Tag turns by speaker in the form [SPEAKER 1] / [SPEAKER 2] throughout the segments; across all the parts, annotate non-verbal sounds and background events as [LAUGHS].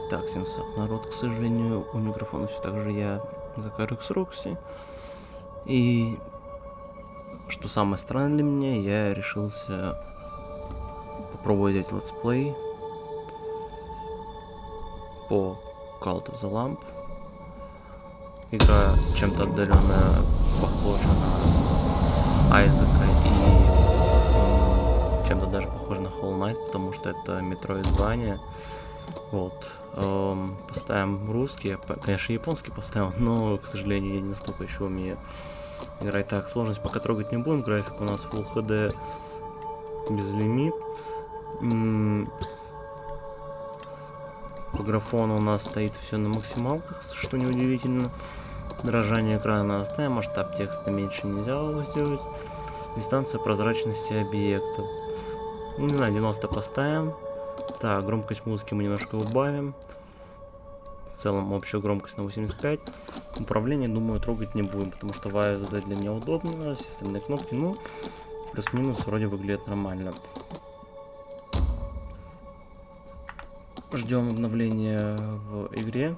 [SPEAKER 1] Итак, 700 народ, к сожалению, у микрофона все так же я за Карекс Рокси. И что самое странное для меня, я решился попробовать делать летсплей по Cult of the Lamp. Игра чем-то отдаленно похожа на Айзека и чем-то даже похожа на Hollow Knight, потому что это Metroidvania. Вот. Эм, поставим русский, конечно, японский поставил, но, к сожалению, я не настолько еще умею играть так. Сложность пока трогать не будем, график у нас Full HD безлимит. По графону у нас стоит все на максималках, что неудивительно. Дрожание экрана оставим, масштаб текста меньше нельзя его сделать. Дистанция прозрачности объекта. Ну, не знаю, 90 поставим. Так, громкость музыки мы немножко убавим. В целом общую громкость на 85. Управление, думаю, трогать не будем, потому что вайя задать для меня удобно. Все остальные кнопки, ну, плюс-минус вроде выглядит нормально. Ждем обновления в игре.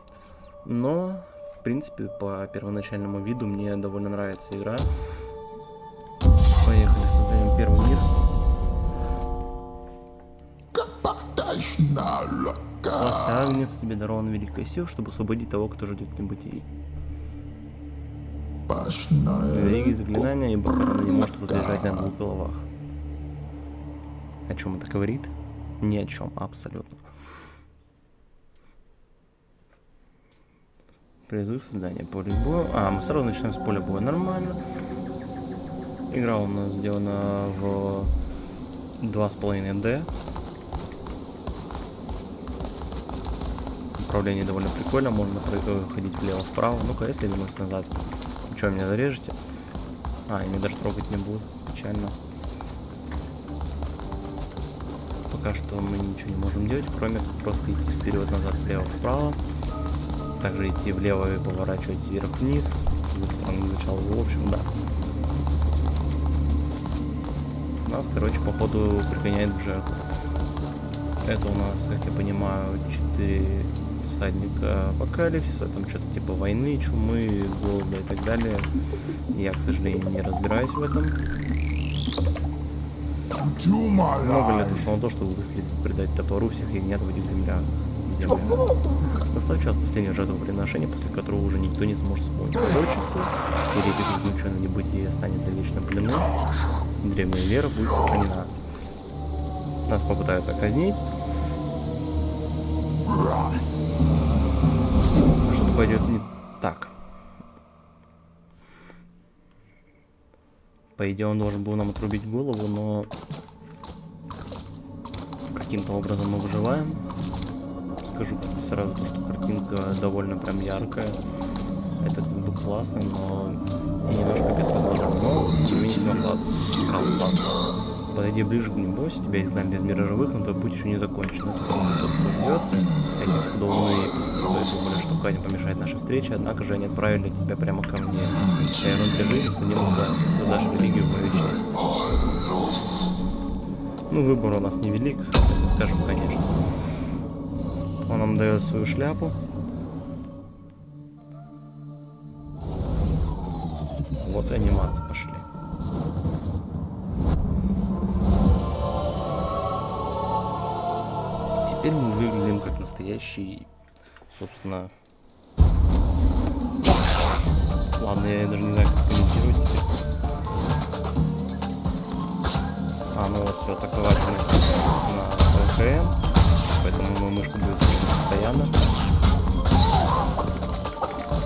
[SPEAKER 1] Но, в принципе, по первоначальному виду мне довольно нравится игра. Поехали, создаем первый мир. Агнец, тебе дарован великая сила, чтобы освободить того, кто ждет небытий. Береги заклинания, ибо корона не может возлежать на двух головах. О чем это говорит? Ни о чем, абсолютно. Призыв создания поля боя. А, мы сразу начинаем с поля боя. Нормально. Игра у нас сделана в 2,5D. Управление довольно прикольно, можно ходить влево-вправо. Ну-ка, если вернусь назад, что, меня зарежете? А, меня даже трогать не будут. Печально. Пока что мы ничего не можем делать, кроме просто идти вперед-назад, влево-вправо. Также идти влево и поворачивать вверх-вниз. Странно звучало, в общем, да. Нас, короче, походу пригоняет в жертву. Это у нас, как я понимаю, 4 всадника апокалипсиса, там что-то типа войны, чумы, голода и так далее. Я, к сожалению, не разбираюсь в этом. Много лет ушло на то, чтобы выследить, предать топору всех ягнят в этих землях. землях. Настал час последнего жертвоприношения, после которого уже никто не сможет вспомнить пророчество, и репик заключенный небытие останется вечно плену, древняя вера будет сохранена. Нас попытаются казнить, пойдет не так. По идее он должен был нам отрубить голову, но каким-то образом мы выживаем. Скажу сразу, то, что картинка довольно прям яркая. Это как бы классно, но и немножко бедно глазам. Но, тем не менее, классно. Подойди ближе к ним, бойся, тебя изгнали из мира живых, но твой путь еще не закончен. Это тот, кто ждет. Эти скудовные думали, что Катя помешает нашей встрече, однако же они отправили тебя прямо ко мне. Тебе жизнь, судим создашь религию в честь. Ну, выбор у нас невелик, скажем, конечно. Он нам дает свою шляпу. Вот и анимации Теперь мы выглядим как настоящий, собственно... Ладно, я даже не знаю, как комментировать теперь. А, ну вот все, атаковательность на ЛКМ. Поэтому мою мышку будет постоянно.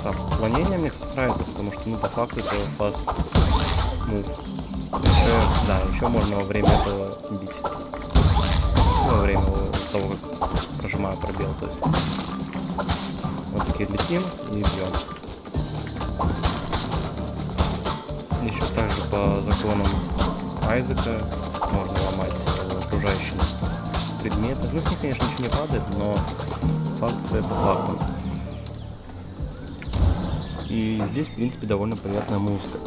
[SPEAKER 1] Так, уклонение мне нравится, потому что, ну, по факту это fast move. Еще, да, еще можно во время этого бить. Того, как прожимаю пробел. То есть вот такие летим и бьем. Еще также по законам Айзека можно ломать окружающие предметы. Ну, с них, конечно, ничего не падает, но факт остается фактом. И здесь, в принципе, довольно приятная музыка.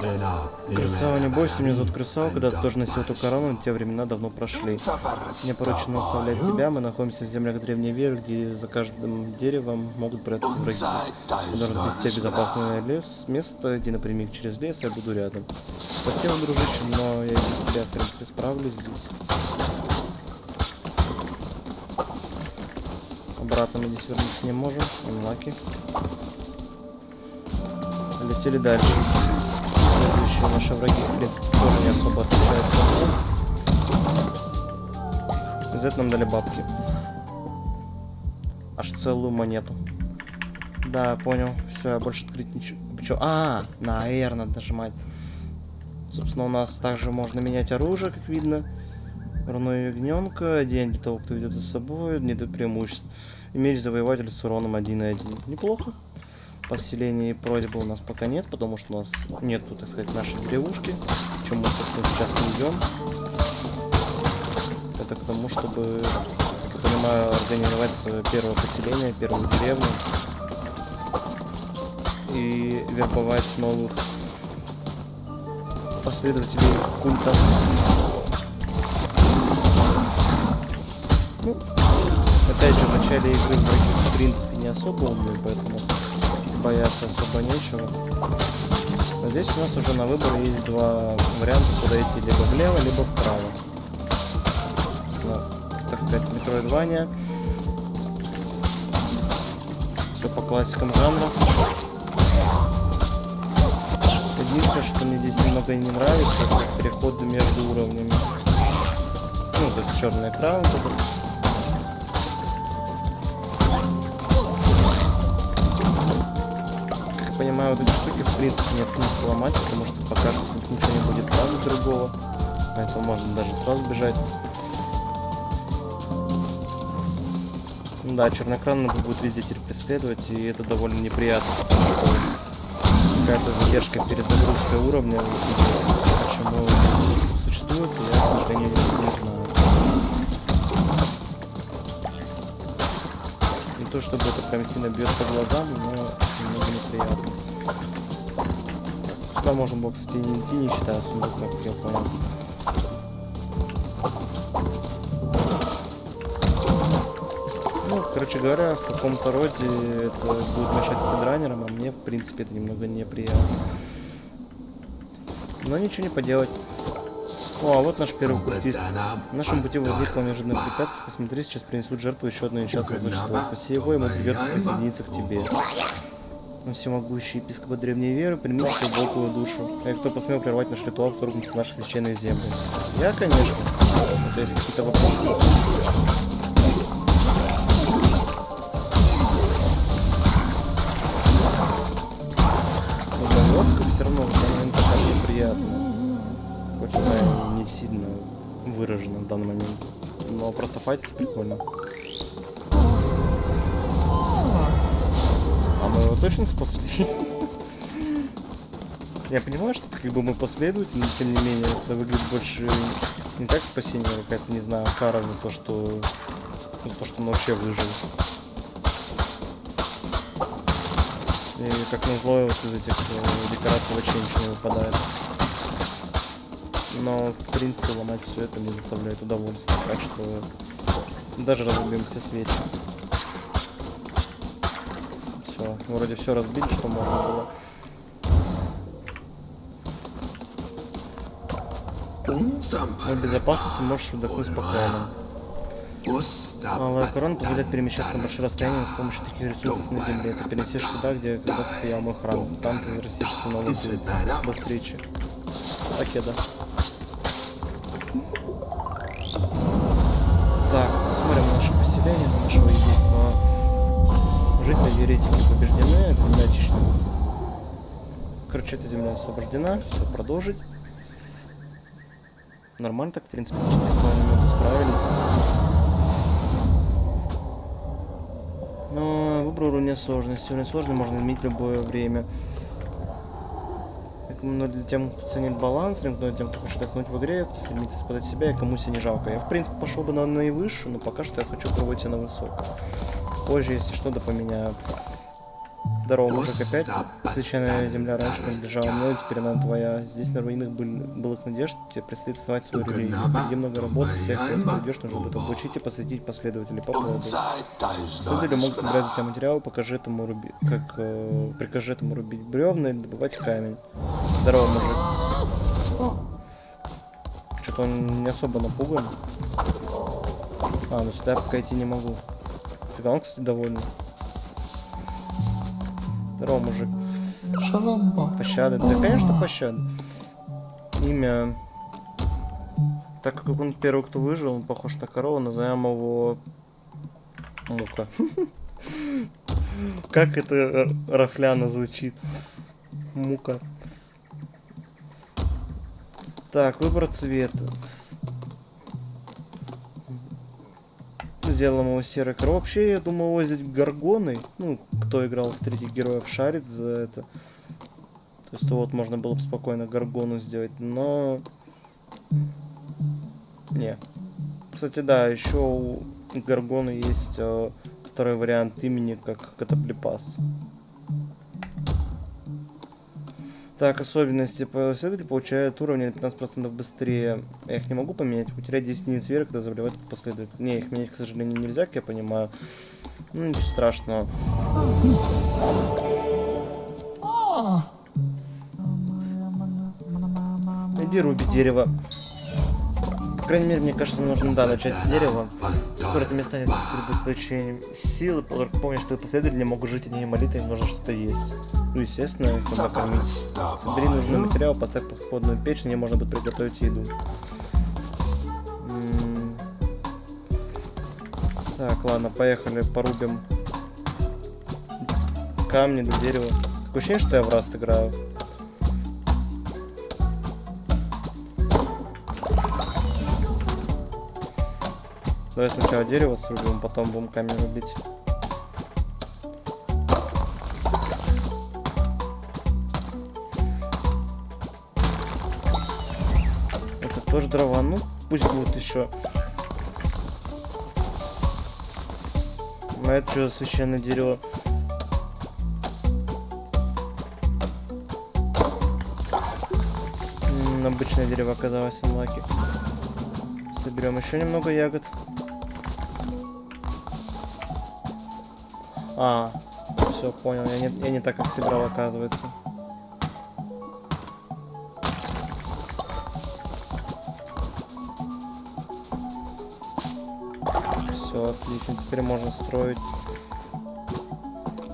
[SPEAKER 1] Красава, не бойся, меня зовут Красава, когда ты тоже носил эту корону, те времена давно прошли. Мне поручено оставлять тебя, мы находимся в землях древней веры, где за каждым деревом могут прятаться враги. Мы должны вести безопасное лес, место, где напрямик через лес, я буду рядом. Спасибо, дружище, но я без тебя, в принципе, справлюсь здесь. Обратно мы здесь вернуться не можем, Unlucky. Летели дальше. Следующие наши враги, в принципе, тоже не особо отличаются. За это нам дали бабки. Аж целую монету. Да, понял. Все, я больше открыть ничего. Чё? А, на нажимать. Собственно, у нас также можно менять оружие, как видно. Руно ягненка, день для того, кто ведет за собой, не до преимуществ. Меч завоеватель с уроном 1.1. Неплохо. Поселения и просьбы у нас пока нет, потому что у нас нету, так сказать, нашей деревушки. Чем мы, собственно, сейчас идем. Это к тому, чтобы, как я понимаю, организовать свое первое поселение, первую деревню. И вербовать новых последователей культа. Ну, опять же, в начале игры в принципе, не особо умные, поэтому бояться особо нечего. Но здесь у нас уже на выбор есть два варианта, куда идти, либо влево, либо вправо. Собственно, так сказать, метроидвания. Все по классикам жанра. Единственное, что мне здесь немного не нравится, это переходы между уровнями. Ну, то есть черный экран, понимаю, вот эти штуки в принципе нет смысла ломать, потому что пока с них ничего не будет правда другого. Поэтому можно даже сразу бежать. Да, черноэкранный будет везде теперь преследовать, и это довольно неприятно, какая-то задержка перед загрузкой уровня, почему существует, я, к сожалению, не знаю. Не то чтобы это прям сильно бьет по глазам, но немного неприятно. Сюда можно было, кстати, не идти, не считая сундука, как я понял. Ну, короче говоря, в каком-то роде это будет мешать спидранерам, а мне, в принципе, это немного неприятно. Но ничего не поделать. О, а вот наш первый культист. В нашем пути возникло неожиданное препятствие. Посмотри, сейчас принесут жертву еще одно несчастное существо. Спаси его, ему придется присоединиться к тебе всемогущий епископа древней веры, примите глубокую душу. А кто посмел прервать наш ритуал, вторгнуться в наши священные земли? Я, конечно. Это есть какие-то вопросы? Уголовка все равно в данный момент такая неприятная. Хоть она не сильно выражена в данный момент. Но просто файтиться прикольно. Мы его точно спасли? Я понимаю, что как бы мы последовательны, но тем не менее это выглядит больше не как спасение, а какая-то, не знаю, кара за то, что за то, что он вообще выжил. И как назло, вот из этих э, декораций вообще ничего не выпадает. Но, в принципе, ломать все это не заставляет удовольствия, так что даже разрубимся светим Вроде все разбили, что можно было. В безопасности можешь вдохнуть спокойно. Малая корона позволяет перемещаться на большие расстояния с помощью таких рисунков на земле. Ты перенесешь туда, где когда-то стоял мой храм. Там ты возвратишься на новый. До встречи. Я да. Жители еретики побеждены, это очищена. Короче, эта земля освобождена, все, продолжить. Нормально так, в принципе, за 4,5 минуты справились. Но выбор уровня сложности. Уровень сложный можно изменить любое время. Но для тем, кто ценит баланс, для тем, кто хочет отдохнуть в игре, кто стремится испытать себя и кому себя не жалко. Я, в принципе, пошел бы на наивысшую, но пока что я хочу пробовать на высокую позже, если что, то поменяю. Здорово, мужик, опять священная земля раньше принадлежала мне, теперь она твоя. Здесь на руинах был, былых надежд тебе предстоит основать свою религию. Впереди много работы, всех пройдешь, нужно будет обучить и посвятить последователей. Попробуй. Следователи могут собирать за тебя материалы, покажи этому рубить, как, э, прикажи этому рубить бревна или добывать камень. Здорово, мужик. Что-то он не особо напуган. А, ну сюда я пока идти не могу. Он, кстати, довольный. Здорово, мужик. Пощады. Да, конечно, пощады. Имя... Так как он первый, кто выжил, он похож на корову, назовем его... Мука. [LAUGHS] Как это р- рафляно звучит? Мука. Так, выбор цвета. Сделаем его серый коров. Вообще, я думаю, возить горгоны. Ну, кто играл в третьих героев, шарит за это. То есть вот можно было бы спокойно горгону сделать, но... Не. Кстати, да, еще у горгона есть э, второй вариант имени, как Катаплипас. Так, особенности. Последователи получают уровни на 15% быстрее. Я их не могу поменять. Утерять 10 единиц веры, когда заболевает последователь. Не, их менять, к сожалению, нельзя, как я понимаю. Ну, ничего страшного. Иди руби дерево. Крайней мере, мне кажется, нужно, да, начать с дерева. Скоро это место станет сосредоточением силы, только помни, что последователи могут жить одними молитвами, им нужно что-то есть. Ну, естественно, их надо кормить. Собери нужный материал, поставь походную печь, на можно будет приготовить еду. Так, ладно, поехали, порубим камни до дерева. Такое ощущение, что я в раст играю. Давай сначала дерево срубим, потом будем камень рубить. Это тоже дрова. Ну, пусть будет еще. На это что за священное дерево? М, Обычное дерево оказалось анлаки. Соберем еще немного ягод. А, все, понял. Я не, я не так, как собирал, оказывается. Все, отлично. Теперь можно строить.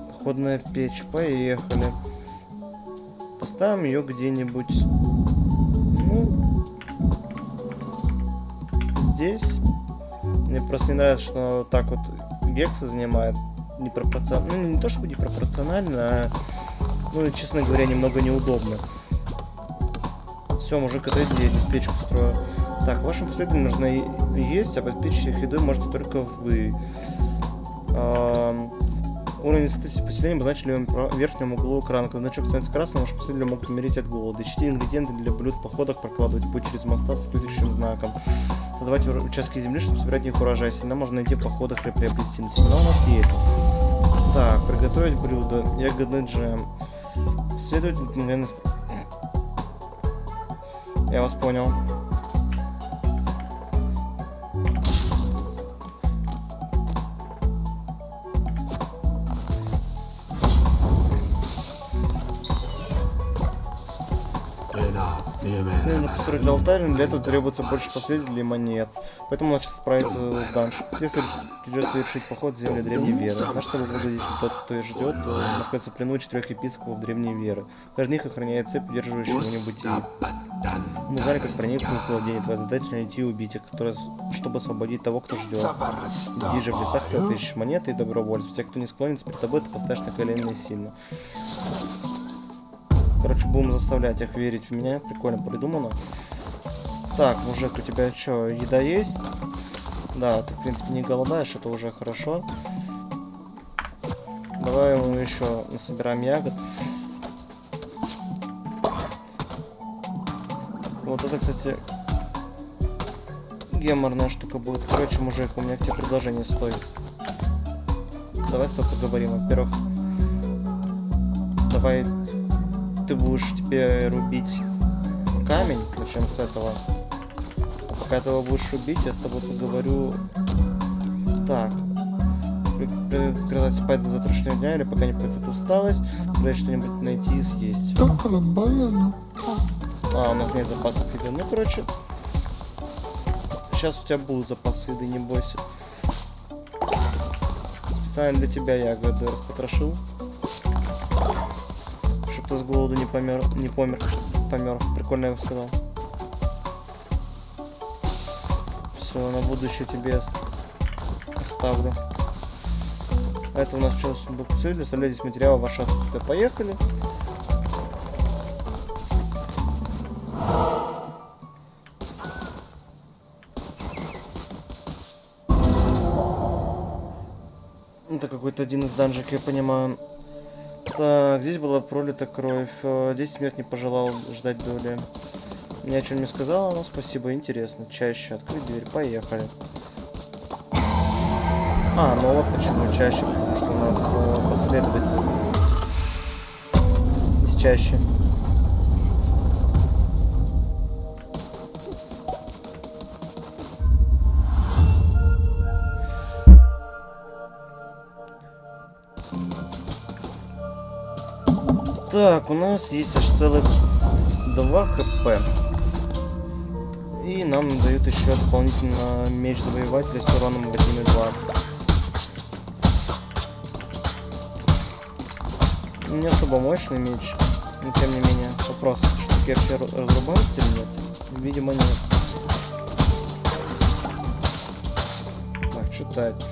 [SPEAKER 1] Походная печь. Поехали. Поставим ее где-нибудь. Ну, здесь. Мне просто не нравится, что вот так вот гексы занимает непропорционально. Ну, не то чтобы непропорционально, а, ну, честно говоря, немного неудобно. Все, мужик, отойди, я здесь печку строю. Так, вашим последователям нужно и- есть, а обеспечить их едой можете только вы. Ам, Уровень сытости поселения обозначили в верхнем углу экрана. Когда значок становится красным, ваши последователи могут умереть от голода. Ищите ингредиенты для блюд в походах, прокладывать путь через моста с следующим знаком. Создавать ур- участки земли, чтобы собирать их урожай. Семена можно найти в походах или приобрести. Но у нас есть. Так, приготовить блюдо. Ягодный джем. Следователь мгновенно... Я вас понял. Нужно построить алтарь, но для этого требуется больше последователей и монет. Поэтому надо сейчас отправить э, данж. Если придется совершить поход в земли древней веры. Знаешь, чтобы выглядеть тот, кто и ждет, э, находится в плену четырех епископов древней веры. Каждый них охраняет цепь, удерживающую его небытие. Мы знали, как проникнуть в владение. Твоя задача найти и убить их, которые, чтобы освободить того, кто ждет. Иди же в лесах, ты ищешь монеты и добровольцев. Те, кто не склонится перед тобой, ты поставишь на колено сильно. Короче, будем заставлять их верить в меня. Прикольно придумано. Так, мужик, у тебя что, еда есть? Да, ты, в принципе, не голодаешь, это уже хорошо. Давай ему еще насобираем ягод. Вот это, кстати, геморная штука будет. Короче, мужик, у меня к тебе предложение стоит. Давай с тобой поговорим. Во-первых, Давай ты будешь теперь рубить камень. Начнем с этого. А пока ты его будешь рубить, я с тобой поговорю. Так. Приказать спать до завтрашнего дня или пока не пройдет усталость, пытаюсь что-нибудь найти и съесть. А, у нас нет запасов еды. Ну, короче, сейчас у тебя будут запасы еды, не бойся. Специально для тебя ягоды распотрошил. Голоду не помер, не помер, помер. Прикольно я сказал. Все, на будущее тебе оставлю. Это у нас что, сундук цели, составляйтесь материалы, ваши отсутствие. Поехали. Это какой-то один из данжик, я понимаю. Здесь была пролита кровь. Здесь смерть не пожелал ждать доли. Ни о чем не сказала, но спасибо, интересно. Чаще открыть дверь, поехали. А, ну вот почему чаще, потому что у нас э, последователь. Здесь чаще. Так, у нас есть аж целых 2 хп. И нам дают еще дополнительно меч завоевателя с уроном 1,2. Не особо мощный меч, но тем не менее. Вопрос, штуки вообще разрубаются или нет? Видимо нет. Так, читать.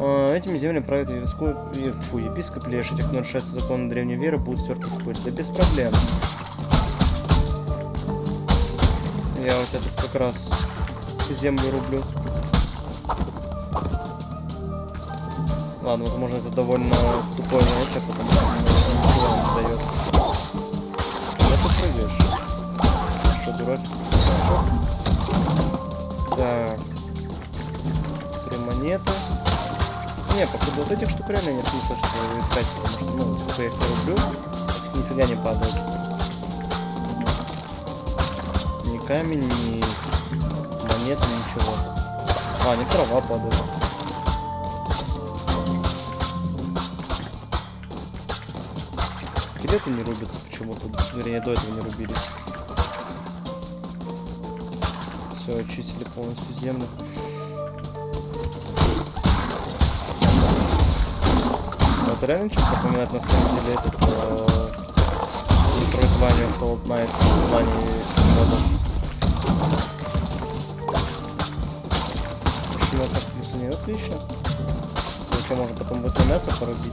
[SPEAKER 1] А, этими землями правит епископ, фу, епископ Леша. Те, кто нарушается законы древней веры, будут стерты в пыль. Да без проблем. Я тебя тут как раз землю рублю. Ладно, возможно, это довольно тупой науча, потому что ничего не дает. Да ты прыгаешь. Что, дурак? Хорошо. Так. Три монеты. Не, походу вот этих штук реально нет смысла что искать, потому что, ну, сколько я их рублю, нифига не падает. Ни камень, ни монеты, ничего. А, не трава падает. Скелеты не рубятся почему-то. Вернее, до этого не рубились. Все, очистили полностью землю. Реально что-то напоминает на самом деле этот э, Metroidvania Knight в плане модов. Почему так плюсы нет? Отлично. Ну что, можно потом будет мясо порубить.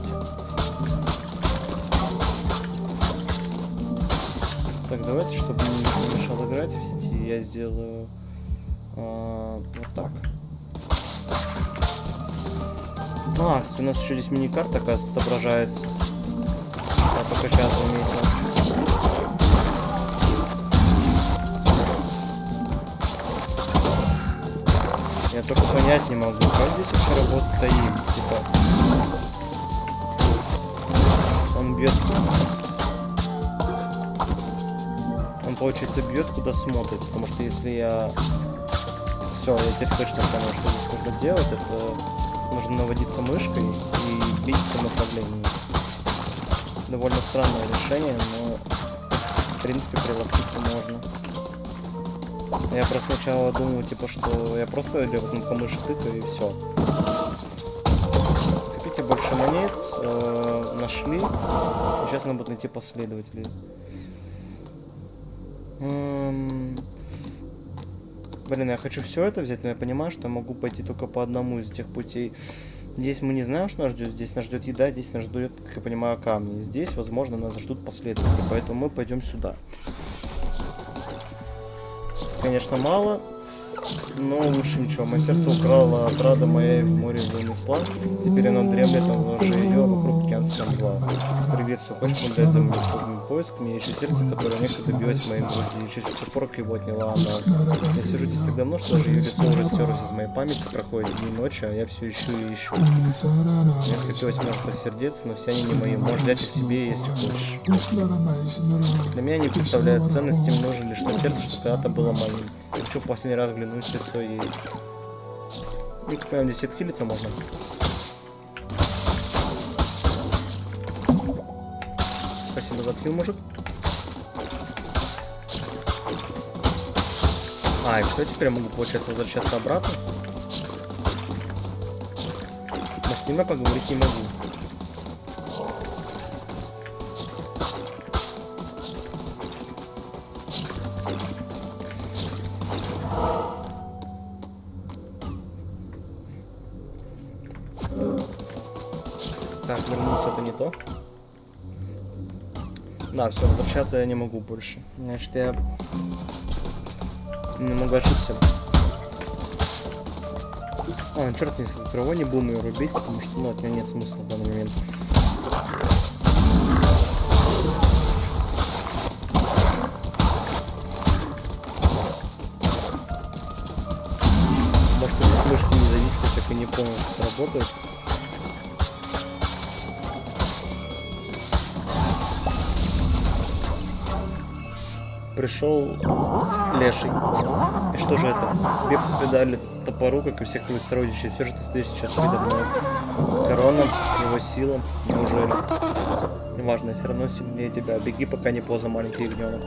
[SPEAKER 1] Так, давайте, чтобы не мешал играть в сети, я сделаю э, а, кстати, у нас еще здесь мини-карта, оказывается, отображается. Я только сейчас заметил. Я только понять не могу, как здесь вообще работает АИМ, типа. Он бьет. Он, получается, бьет, куда смотрит, потому что если я... Все, я теперь точно понял, что здесь нужно делать, это нужно наводиться мышкой и бить по направлению. Довольно странное решение, но в принципе приловчиться можно. Я просто сначала думал, типа, что я просто кнопкой мыши тыкаю и все. Копите больше монет, э, нашли. Сейчас надо будет найти последователей. Эм... Блин, я хочу все это взять, но я понимаю, что я могу пойти только по одному из этих путей. Здесь мы не знаем, что нас ждет. Здесь нас ждет еда, здесь нас ждет, как я понимаю, камни. Здесь, возможно, нас ждут последователи, поэтому мы пойдем сюда. Конечно, мало. Но лучше ничего. Мое сердце украла отрада моя и в море вынесла. Теперь оно дремлет на ложе ее, а вокруг океанская мгла. Привет, все хочешь помогать за моим способным поиском? Я ищу сердце, которое некогда билось в моей груди. И чуть все порок его отняла она. Я сижу здесь так давно, что даже ее лицо уже стерлось из моей памяти. Проходят дни и ночи, а я все ищу и ищу. Меня скопилось множество сердец, но все они не мои. Можешь взять их себе, если хочешь. Для меня не представляют ценности, нужно ли что сердце, что когда-то было моим. Хочу последний раз взглянуть в лицо ей. Ну, как понимаю, здесь отхилиться можно. Спасибо за отхил, мужик. А, и все, теперь я могу, получается, возвращаться обратно. Но с ним я поговорить не могу. Все, возвращаться я не могу больше. Значит, я не могу ошибся. А, черт, если кого не будем ее рубить, потому что ну, от нее нет смысла в данный момент. Может, это мышки не зависит, я так и не понял, как работает. Пришел леший. И что же это? Тебе придали топору, как и всех твоих сородичей. Все же ты стоишь сейчас передо мной. Корона, его сила. Неужели? Неважно, я все равно сильнее тебя. Беги, пока не поздно, маленький ягненок.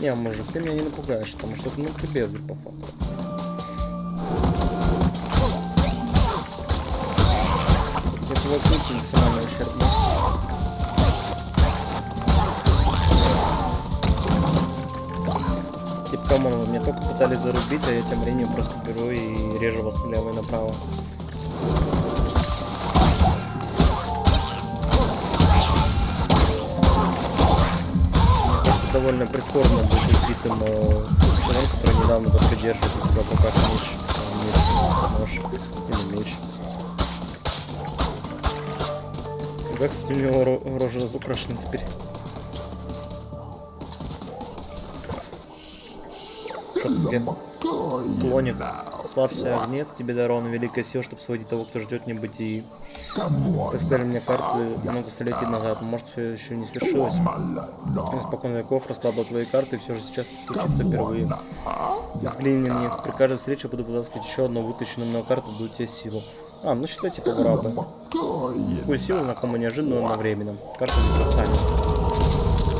[SPEAKER 1] Не, мужик, ты меня не напугаешь, потому что ну ты бездарь по факту. Твой крутый максимально ущербный. Come on, вы меня только пытались зарубить, а я тем временем просто беру и режу вас налево и направо. Кажется, довольно прискорбно быть убитым э, человеком, который недавно только держит у себя руках меч, э, меч, нож или меч. Как, кстати, у него ро- рожа разукрашена теперь. Шацуке. Клоник. Славься, огнец, тебе дарована великая сила, чтобы сводить того, кто ждет небытии. Ты сказали мне карты много столетий назад, может все еще не свершилось. Спокон веков раскладывал твои карты, и все же сейчас случится впервые. Взгляни на них. При каждой встрече буду вытаскивать еще одну вытащенную мной карту, даю тебе силу. А, ну считай типа грабы. Такую силу знакомо неожиданно, но одновременно. Карта вибрациальная.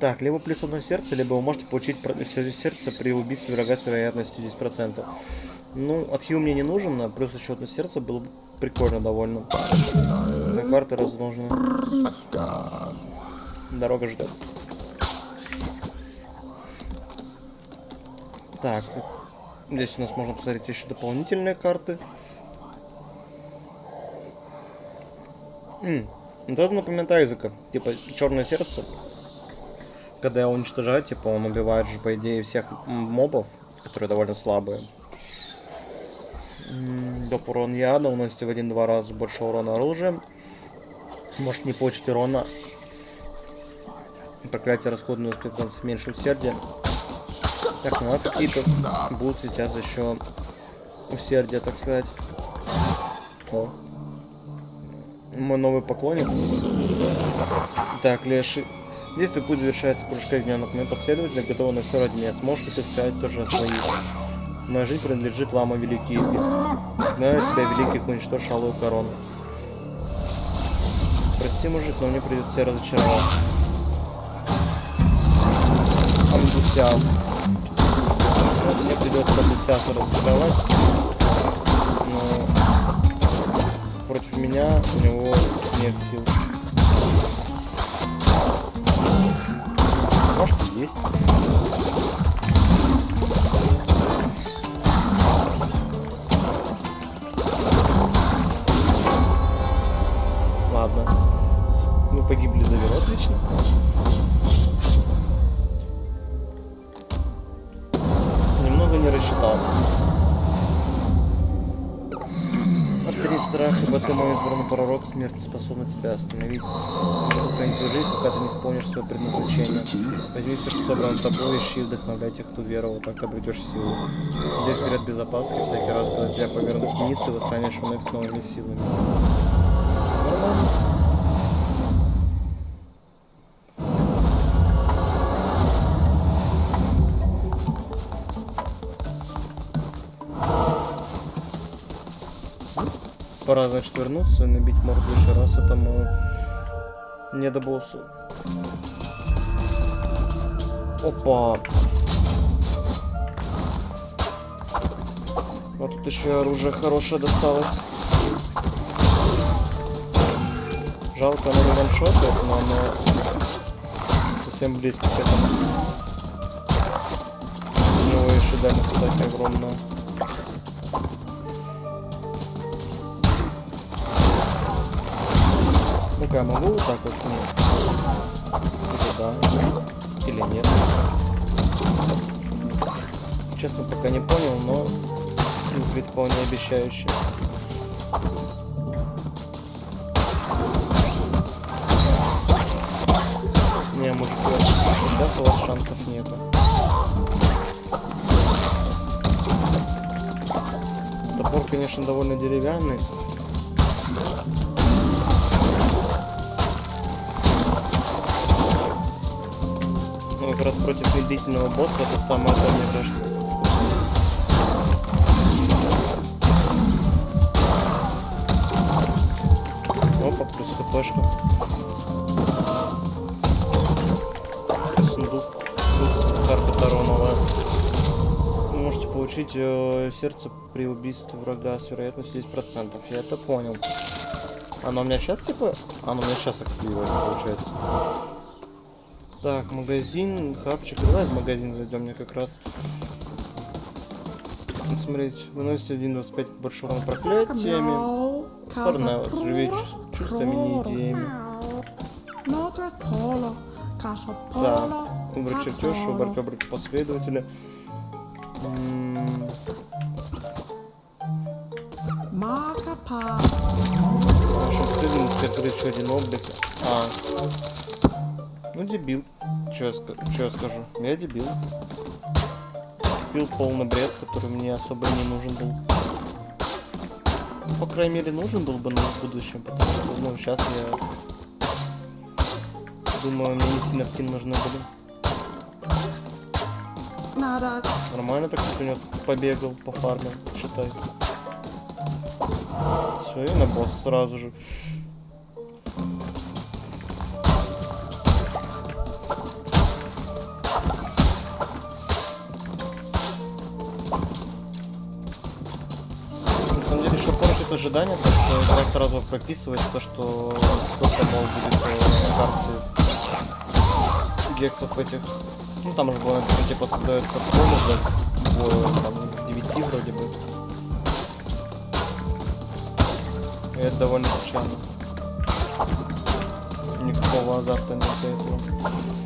[SPEAKER 1] Так, либо плюс одно сердце, либо вы можете получить сердце при убийстве врага с вероятностью 10%. Ну, отхил мне не нужен, а плюс еще одно сердце было бы прикольно довольно. На карты разложены. Дорога ждет. Так, здесь у нас можно посмотреть еще дополнительные карты. Это напоминает Айзека. Типа, черное сердце. Когда его уничтожают, типа, он убивает же, по идее, всех мобов, которые довольно слабые. Доп урон яда, уносите в один-два раза больше урона оружием. Может не получить урона. Проклятие расходное несколько танцев меньше усердия. Так, у нас какие-то будут сейчас еще усердия, так сказать. О. Мой новый поклонник. Так, Леший. Здесь твой путь завершается кружка ягненок. Мы последовательно готовы на все ради меня. Сможешь ты сказать тоже о своих? Моя жизнь принадлежит вам, о великие. Знаю тебя, великих, уничтожь алую корону. Прости, мужик, но мне придется тебя разочаровать. Амбусиас. Мне придется Амбусиаса разочаровать. Но против меня у него нет сил. Может есть. Ладно. Мы погибли за веру. Отлично. Немного не рассчитал. Только мой избранный пророк смерть не способна тебя остановить. Я сохранить твою жизнь, пока ты не исполнишь свое предназначение. Возьми все, что собрано тобой, ищи вдохновляй тех, кто веровал, так ты обретешь силу. Иди вперед без всякий раз, когда тебя повернут вниз, ты восстанешь вновь с новыми силами. Нормально. Пора, значит, вернуться и набить морду еще раз этому недобоссу. Опа. А тут еще оружие хорошее досталось. Жалко, оно не ваншотает, но оно совсем близко к этому. У него еще дальность атаки огромная. Ну-ка, я могу вот так вот? Нет. Или да, или нет. Честно, пока не понял, но выглядит вполне обещающе. Не, мужики, сейчас у вас шансов нету. Топор, конечно, довольно деревянный. Раз против медлительного босса это самое то, мне кажется. Опа, плюс хпшка. Сундук, плюс карта Таро новая. Вы можете получить э, сердце при убийстве врага с вероятностью 10%. Я это понял. Оно у меня сейчас типа... Оно у меня сейчас активировалось, получается. Так, магазин, хавчик. Давай в магазин зайдем, мне как раз. Смотреть, выносите 1.25 к большому проклятиями. Форнеус, живее чувс- чувствами, не идеями. Да, выбрать чертеж, выбрать выбрать последователя. М, В общем, следует открыть еще один облик. А. Ну, дебил. Че я, чё я скажу? Я дебил. Купил полный бред, который мне особо не нужен был. По крайней мере, нужен был бы, в будущем, потому что, ну, сейчас я... Думаю, мне не сильно скин нужны были. Нормально так вот у него побегал, пофармил, считай. Все, и на босс сразу же. Ожидание, то что игра сразу прописывает то, что сколько мол будет э, на карте гексов этих. Ну там же было типа создается поле там из 9 вроде бы. И это довольно печально. Никакого азарта нет этого.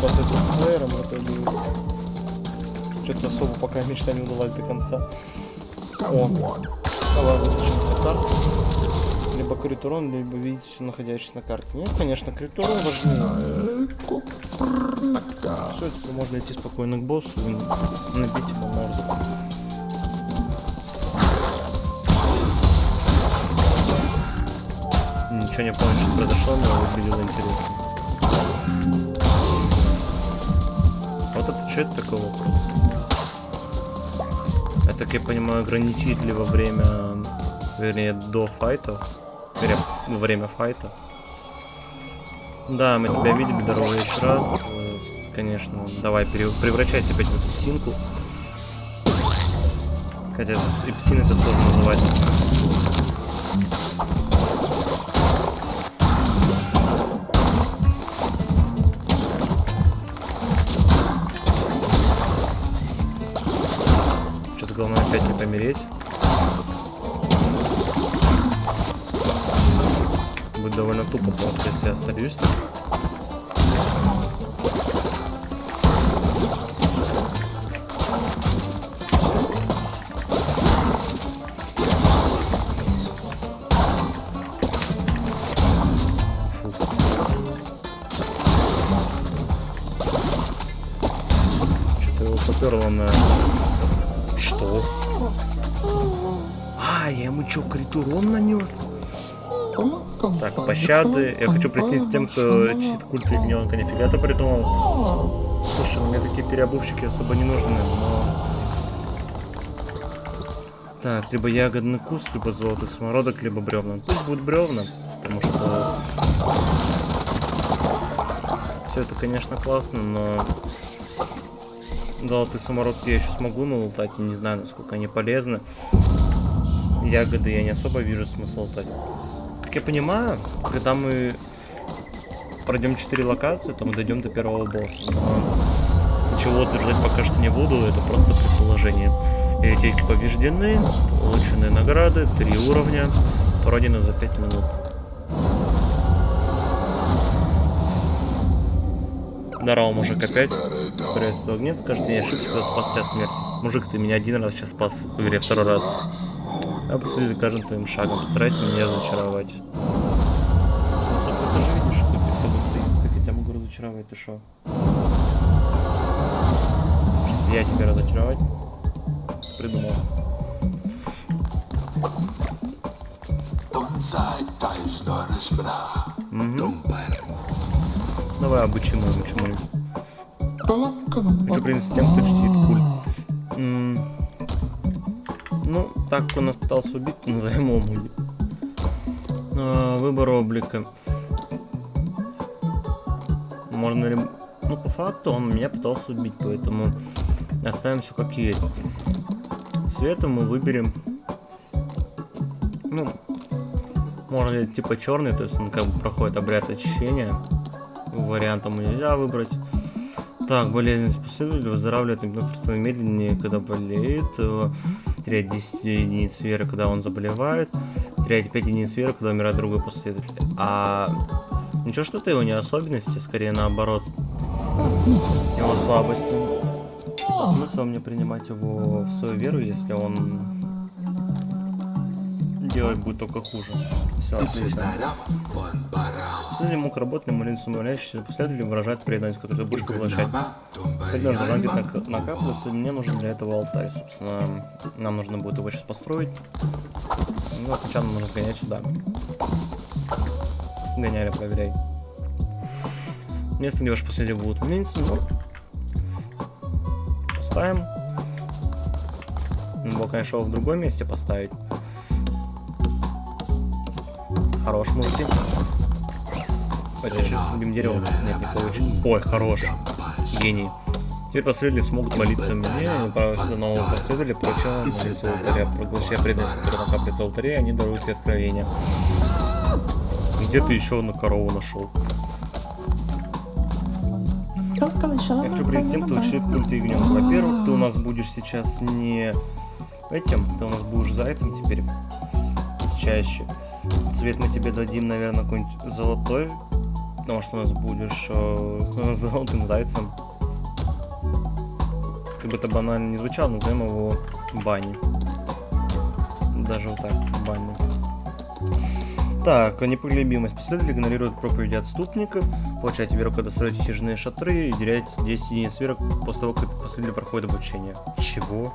[SPEAKER 1] Детстве мечтал стать летсплеером, в что-то особо пока мечта не удалась до конца. О, давай вытащим татар. Либо крит урон, либо видеть все находящееся на карте. Нет, конечно, крит урон важнее. Все, теперь можно идти спокойно к боссу и набить ему морду. Ничего не помню, что произошло, но выглядело интересно. Это это такой вопрос? Я так я понимаю, ограничить ли во время, вернее, до файта, вернее, во время файта. Да, мы тебя видели, здорово еще раз. Конечно, давай, превращайся опять в эту псинку. Хотя это, псин это сложно называть. Помереть. Будет довольно тупо просто, если я сольюсь. Пощады. Я хочу прийти с тем, кто чтит культ ягненка. Нифига ты придумал. Слушай, мне такие переобувщики особо не нужны, но... Так, либо ягодный куст, либо золотый самородок, либо бревна. Пусть будет бревна, потому что... Все это, конечно, классно, но... Золотые самородки я еще смогу налутать, и не знаю, насколько они полезны. Ягоды я не особо вижу смысла лутать. Я понимаю, когда мы пройдем 4 локации, то мы дойдем до первого босса. Но чего утверждать пока что не буду, это просто предположение. Ячейки побеждены, получены награды, 3 уровня, пройдено за 5 минут. Здорово, мужик, опять. Приветствую, огнец. Скажет, я ошибся, спасся от смерти. Мужик, ты меня один раз сейчас спас, в игре второй раз. Я последи за каждым твоим шагом. Постарайся меня разочаровать. Ну, собственно, ты же видишь, кто перед тобой стоит. Как я тебя могу разочаровать, ты шо? Чтобы я тебя разочаровать? Придумал. Давай обучим его чему-нибудь. Хочу принести тем, кто чтит культ. Ну, так как он нас пытался убить, то назовем его. А, Выбор облика. Можно ли... Ну, по факту он меня пытался убить, поэтому оставим все как есть. Цветом мы выберем... Ну, можно ли типа черный, то есть он как бы проходит обряд очищения. Вариантом нельзя выбрать. Так, болезненность последователя выздоравливает просто медленнее, когда болеет. Теряет 10 единиц веры, когда он заболевает. Теряет 5 единиц веры, когда умирает другой последователь. А ничего, что это его не особенности, скорее наоборот. Его слабости. Смысл мне принимать его в свою веру, если он делать будет только хуже. Все, отлично. Если мог работать на молитву самовлящийся последователь выражает преданность, которую ты будешь поглощать. Когда где-то нак- накапливаться, мне нужен для этого алтарь, собственно. Нам нужно будет его сейчас построить. Ну, а сначала нужно сгонять сюда. Сгоняли, проверяй. Место, где ваши последние будут мельницы, ну, поставим. Надо было, конечно, его в другом месте поставить. Хорош, мужики. Давайте сейчас будем дерево. Нет, не получится. Ой, хорош. Гений. Теперь последователи смогут молиться мне, сюда нового последователя получила молиться в алтаре. Проглощая преданность, которая накапливается в алтаре, они даруют тебе откровения. Где ты еще одну корову нашел? Я хочу принести тем, кто учит культ ягненка. Во-первых, ты у нас будешь сейчас не этим, ты у нас будешь зайцем теперь. Чаще. Цвет мы тебе дадим, наверное, какой-нибудь золотой. Потому что у нас будешь э, [LAUGHS] золотым зайцем. Как бы это банально не звучало, назовем его Бани. Даже вот так, Бани. Так, непоглебимость. Последователь игнорирует проповеди отступников, получаете веру, когда строите и шатры, и теряете 10 единиц веры после того, как последователь проходит обучение. Чего?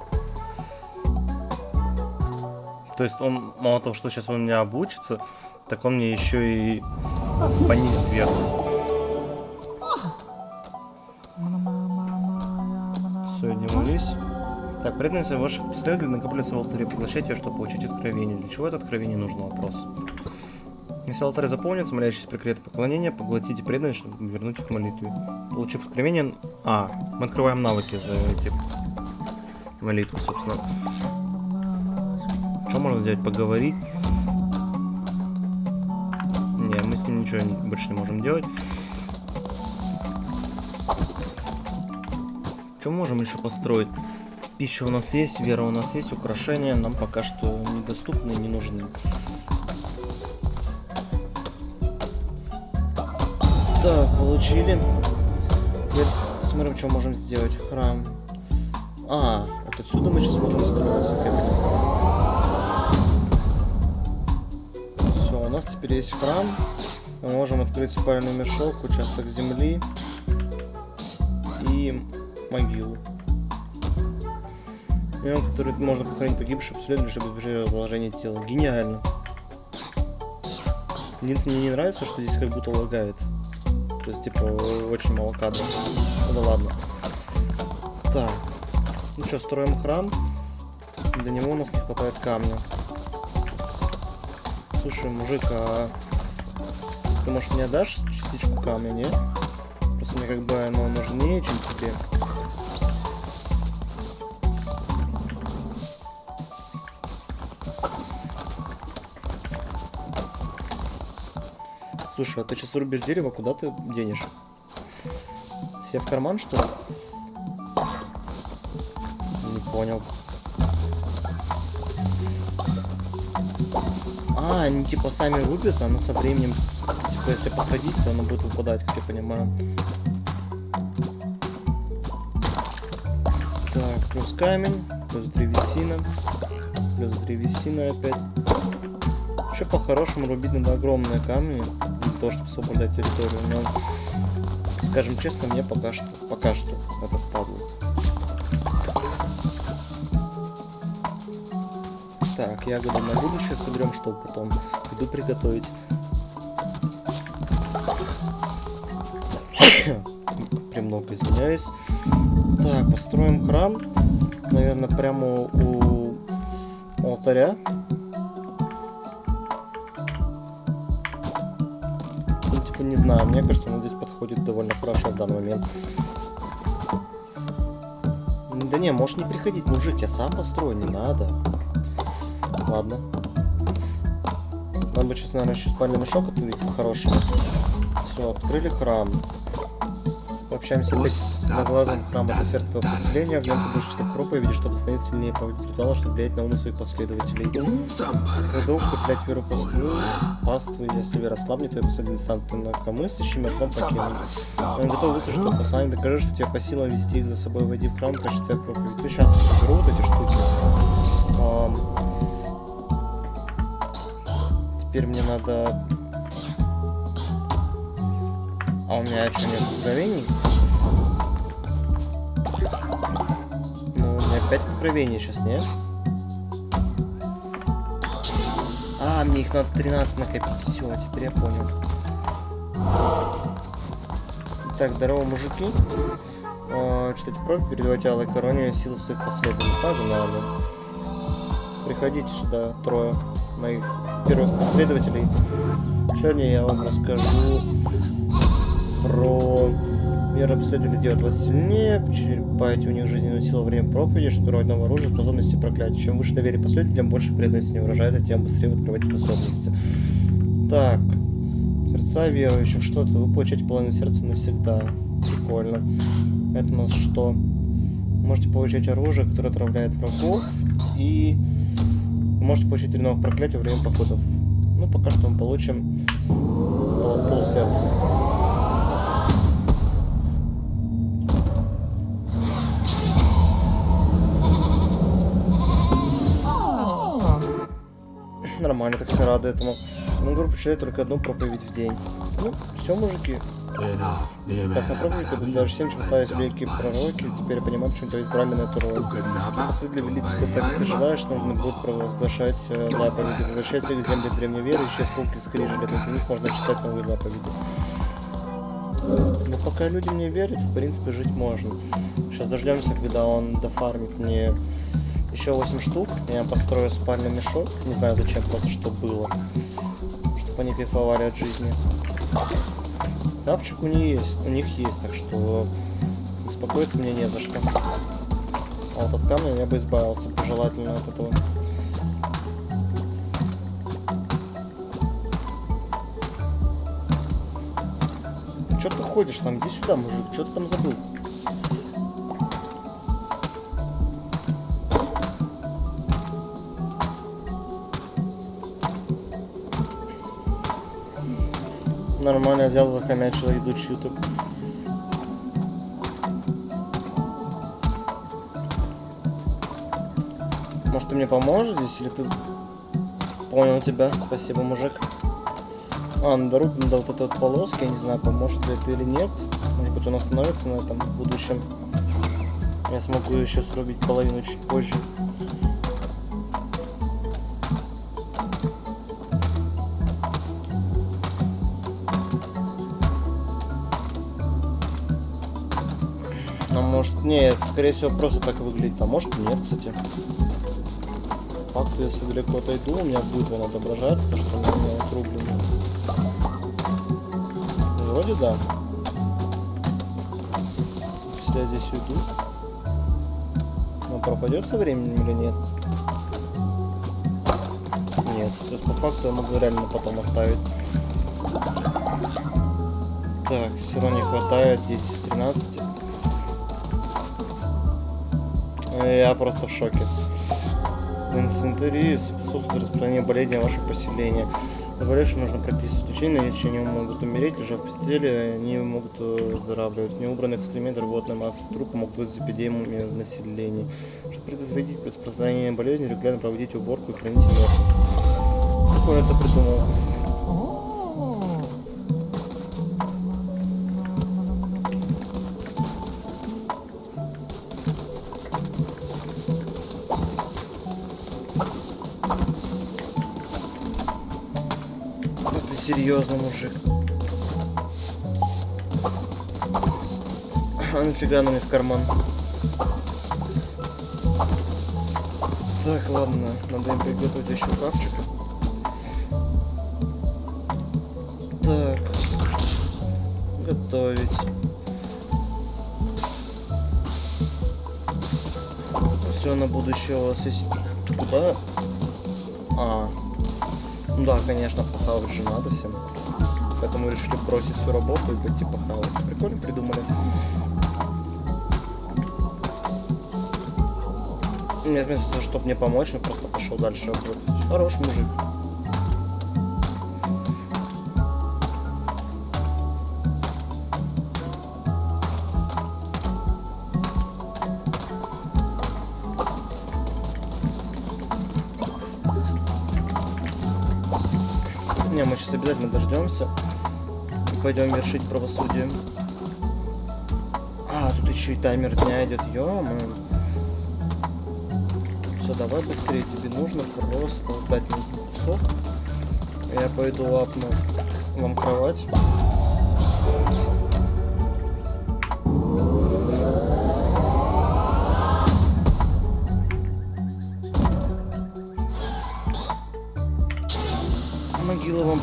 [SPEAKER 1] То есть он, мало того, что сейчас он меня обучится, так он мне еще и понизит веру. Все, удивились. Так, преданность ваших последователей накапливается в алтаре. Поглощайте ее, чтобы получить откровение. Для чего это откровение нужно? Вопрос. Если алтарь заполнится, молящийся прикрет поклонения, поглотите преданность, чтобы вернуть их к молитве. Получив откровение... А, мы открываем навыки за эти молитвы, собственно. Что можно сделать? Поговорить? Не, мы с ним ничего больше не можем делать. Что можем еще построить? Пища у нас есть, вера у нас есть, украшения нам пока что недоступны не нужны. Так, получили. Теперь посмотрим, что можем сделать. Храм. А, вот отсюда мы сейчас можем строиться, нас теперь есть храм. Мы можем открыть спальный мешок, участок земли и могилу. Мем, который можно похоронить погибших последователей, чтобы избежать разложения тела. Гениально. Единственное, мне не нравится, что здесь как будто лагает. То есть, типа, очень мало кадров. Ну да ладно. Так. Ну что, строим храм. Для него у нас не хватает камня. Слушай, мужик, а ты, может, мне дашь частичку камня, не? Просто мне как бы оно нужнее, чем тебе. Слушай, а ты сейчас рубишь дерево, куда ты денешь? Себе в карман, что ли? Не понял. А, они типа сами рубят, а оно со временем, типа если подходить, то оно будет выпадать, как я понимаю. Так, плюс камень, плюс древесина, плюс древесина опять. Еще по-хорошему рубить надо огромные камни, для того, чтобы освобождать территорию. Но, скажем честно, мне пока что, пока что это впадло. Так, ягоды на будущее соберем, чтобы потом еду приготовить. [COUGHS] Премного извиняюсь. Так, построим храм. Наверное, прямо у алтаря. Ну, типа, не знаю, мне кажется, он здесь подходит довольно хорошо в данный момент. Да не, можешь не приходить, мужик, я сам построю, не надо. Ладно. Нам бы сейчас, наверное, еще спальный мешок отвидеть по-хорошему. Все, открыли храм. Общаемся опять с глазом храма до сердца твоего поселения. В нем ты будешь читать проповеди, чтобы становиться сильнее проводить ритуалы, чтобы влиять на умы своих последователей. Родов укреплять веру послу, паству, если вера слабнет, то я последователь сам ты инакомыслящий, мертвым покинут. Он готов выслушать твое послание, докажи, что тебе по силам вести их за собой, войди в храм, прочитай проповедь. Ну, сейчас я заберу вот эти штуки. Теперь мне надо... А у меня что, нет откровений? Ну, у меня 5 откровений сейчас, нет? А, мне их надо 13 накопить. Все, теперь я понял. Так, здорово, мужики. А, читайте профиль, передавайте Алой Короне силу своих последователей. Погнали. Приходите сюда, трое моих первых последователей. Сегодня я вам расскажу про меры последователей делать вас сильнее, черпаете у них жизненную силу время проповеди, чтобы рвать новое оружие, способности проклятия. Чем выше доверие последователям, больше преданности не выражает, тем быстрее вы открываете способности. Так. Сердца верующих. Что-то. Вы получаете половину сердца навсегда. Прикольно. Это у нас что? Можете получать оружие, которое отравляет врагов. И вы можете получить три новых проклятия во время походов. Ну, пока что мы получим пол, пол сердца. Нормально, так все рады этому. Ну, группа читает только одну проповедь в день. Ну, все, мужики. Это даже всем, чем славить великие пророки, теперь я понимаю, почему тебя избрали на эту роль. После величества, так ты желаешь, нужно будет провозглашать э, заповеди. Возвращайся к земле древней веры, ищи осколки скрижали, на них можно читать новые заповеди. Но пока люди мне верят, в принципе, жить можно. Сейчас дождемся, когда он дофармит мне еще 8 штук. Я построю спальный мешок. Не знаю зачем, просто что было. Чтобы они кайфовали от жизни. Хавчик у них есть, у них есть, так что беспокоиться мне не за что. А вот от камня я бы избавился пожелательно от этого. Че ты ходишь там? Иди сюда, мужик. Что ты там забыл? Нормально взял, захомячил еду чью-то. Может, ты мне поможешь здесь, или ты... Понял тебя, спасибо, мужик. А, на дорогу до вот этой вот полоски, я не знаю, поможет ли это или нет. Может быть, он остановится на этом в будущем. Я смогу еще срубить половину чуть позже. Может, нет, скорее всего, просто так и выглядит. А может, нет, кстати. Факт, если далеко отойду, у меня будет он отображаться, то, что у меня округлено. Вроде да. Если я здесь уйду. Но пропадет со временем или нет? Нет. То есть по факту я могу реально потом оставить. Так, все равно не хватает 10 из 13. Я просто в шоке. На санитарии способствует распространению болезни в ваше поселение. Заболевшим нужно прописывать лечение, на лечение могут умереть, лежа в постели, они могут э, выздоравливать. Неубранные экскременты, рвотная масса трупа могут вызвать эпидемию в населении. Чтобы предотвратить распространение болезни, регулярно проводите уборку и храните мертвых. Как он это придумал? Серьезно, мужик. А нафига мне в карман? Так, ладно, надо им приготовить еще хавчик. Так. Готовить. Все на будущее у вас есть. Куда? А. Ну да, конечно, похавать же надо всем. Поэтому решили бросить всю работу и пойти похавать. Прикольно придумали. Нет, вместо того, чтобы мне помочь, он просто пошел дальше. Хороший мужик. Обязательно дождемся. И пойдем вершить правосудие. А, тут еще и таймер дня идет. ё Все, давай быстрее. Тебе нужно просто дать мне кусок. Я пойду лапну вам кровать.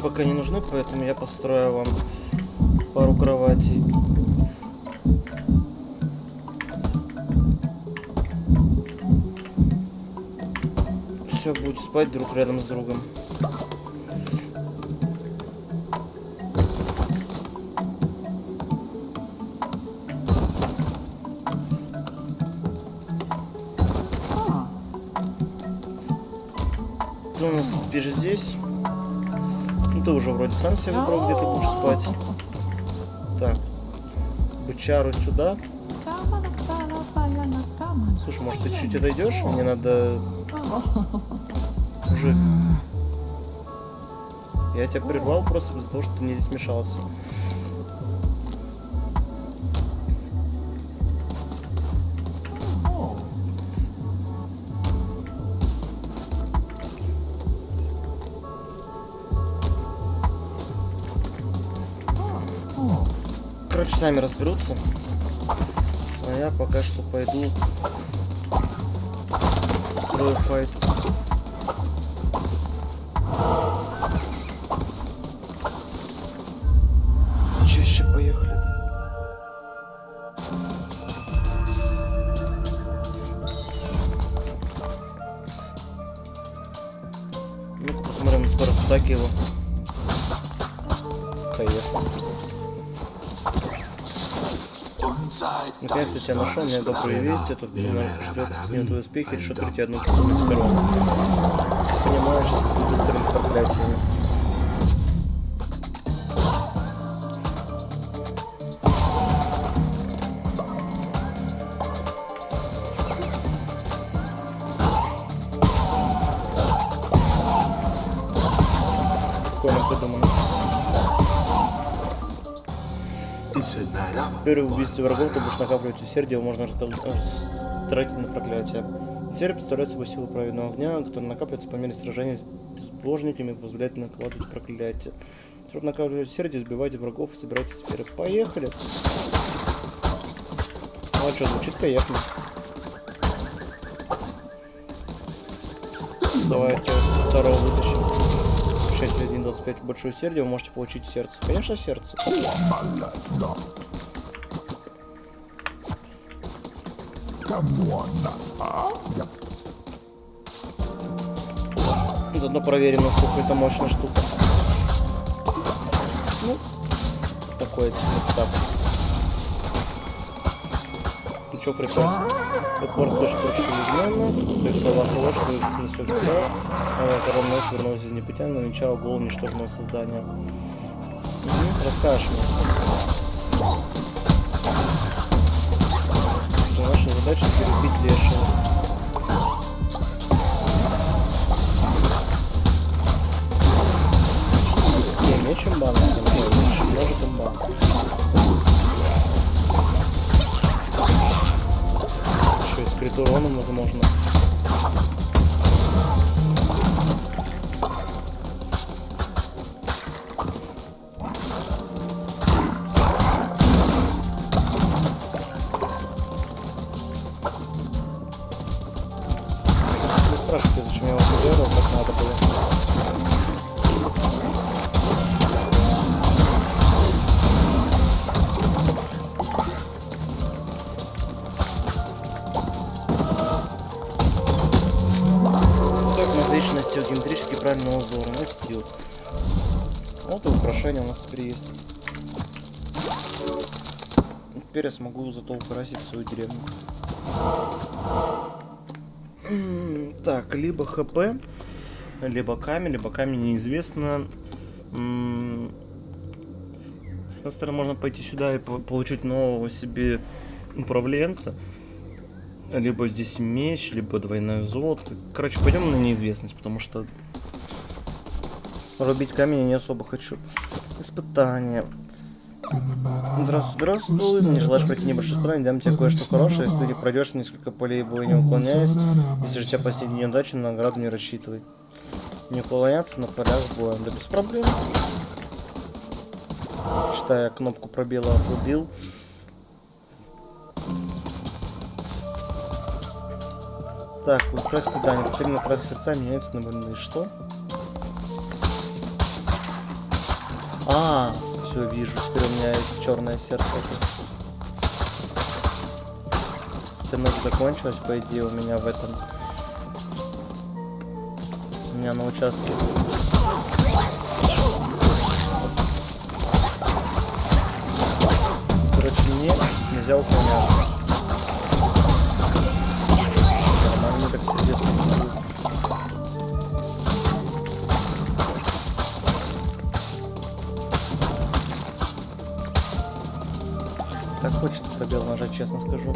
[SPEAKER 1] Пока не нужны, поэтому я построю вам пару кроватей. Все, будете спать друг рядом с другом. Ты у нас спишь здесь? Ты уже вроде сам себе выбрал, где ты будешь спать. Так. Бычару сюда. Слушай, может ты чуть отойдешь? Мне надо... Мужик. Я тебя прервал просто из-за того, что ты мне здесь мешался. Сами разберутся. А я пока что пойду устрою файт. Тебя нашел, меня добрые вести, тут меня ждет с твои успехи, решит прийти одну способность корону. Понимаешь, с быстрыми проклятиями. При убийстве врагов ты будешь накапливать усердие, можно тратить на проклятие. Усердие представляет собой силу праведного огня, которая накапливается по мере сражения с безбожниками позволяет накладывать проклятие. Чтобы накапливать усердие, сбивайте врагов и собирайте сферы. Поехали! Ну что, звучит кайфно. Давайте второго вытащим. 6.1.25 большое сердце, вы можете получить сердце. Конечно, сердце. Заодно проверим, насколько это мощная штука. Ну, такой цап. Ну что, прекрасно. Упор слышит кружки Вигнана. Так слова что в смысле что? Король вновь вернулся из небытия, но начало голову ничтожного создания. Расскажешь мне. Задача перебить лешего. Не, меч деле. Может имба. Еще и скрыт уроном, возможно. Настил геометрически правильного узора. Настил. Вот и украшение у нас теперь есть. Теперь я смогу зато украсить свою деревню. Так, либо ХП, либо камень, либо камень неизвестно. С одной стороны, можно пойти сюда и по- получить нового себе управленца. Либо здесь меч, либо двойное золото. Короче, пойдем на неизвестность, потому что рубить камень я не особо хочу. Испытание. Здравствуй, здравствуй. Не желаешь пройти небольшое испытание, дам тебе кое-что хорошее. Если ты пройдешь несколько полей боя, не уклоняясь. Если же тебя последняя неудача, на награду не рассчитывай. Не уклоняться на полях боя. Да без проблем. Считая кнопку пробела отрубил. Так, украсть задание. Потерянная красная сердца меняется на больные. Что? А, все вижу. Теперь у меня есть черное сердце. Стенок закончилась, по идее, у меня в этом. У меня на участке. Короче, мне нельзя уклоняться. Хочется пробел нажать, честно скажу.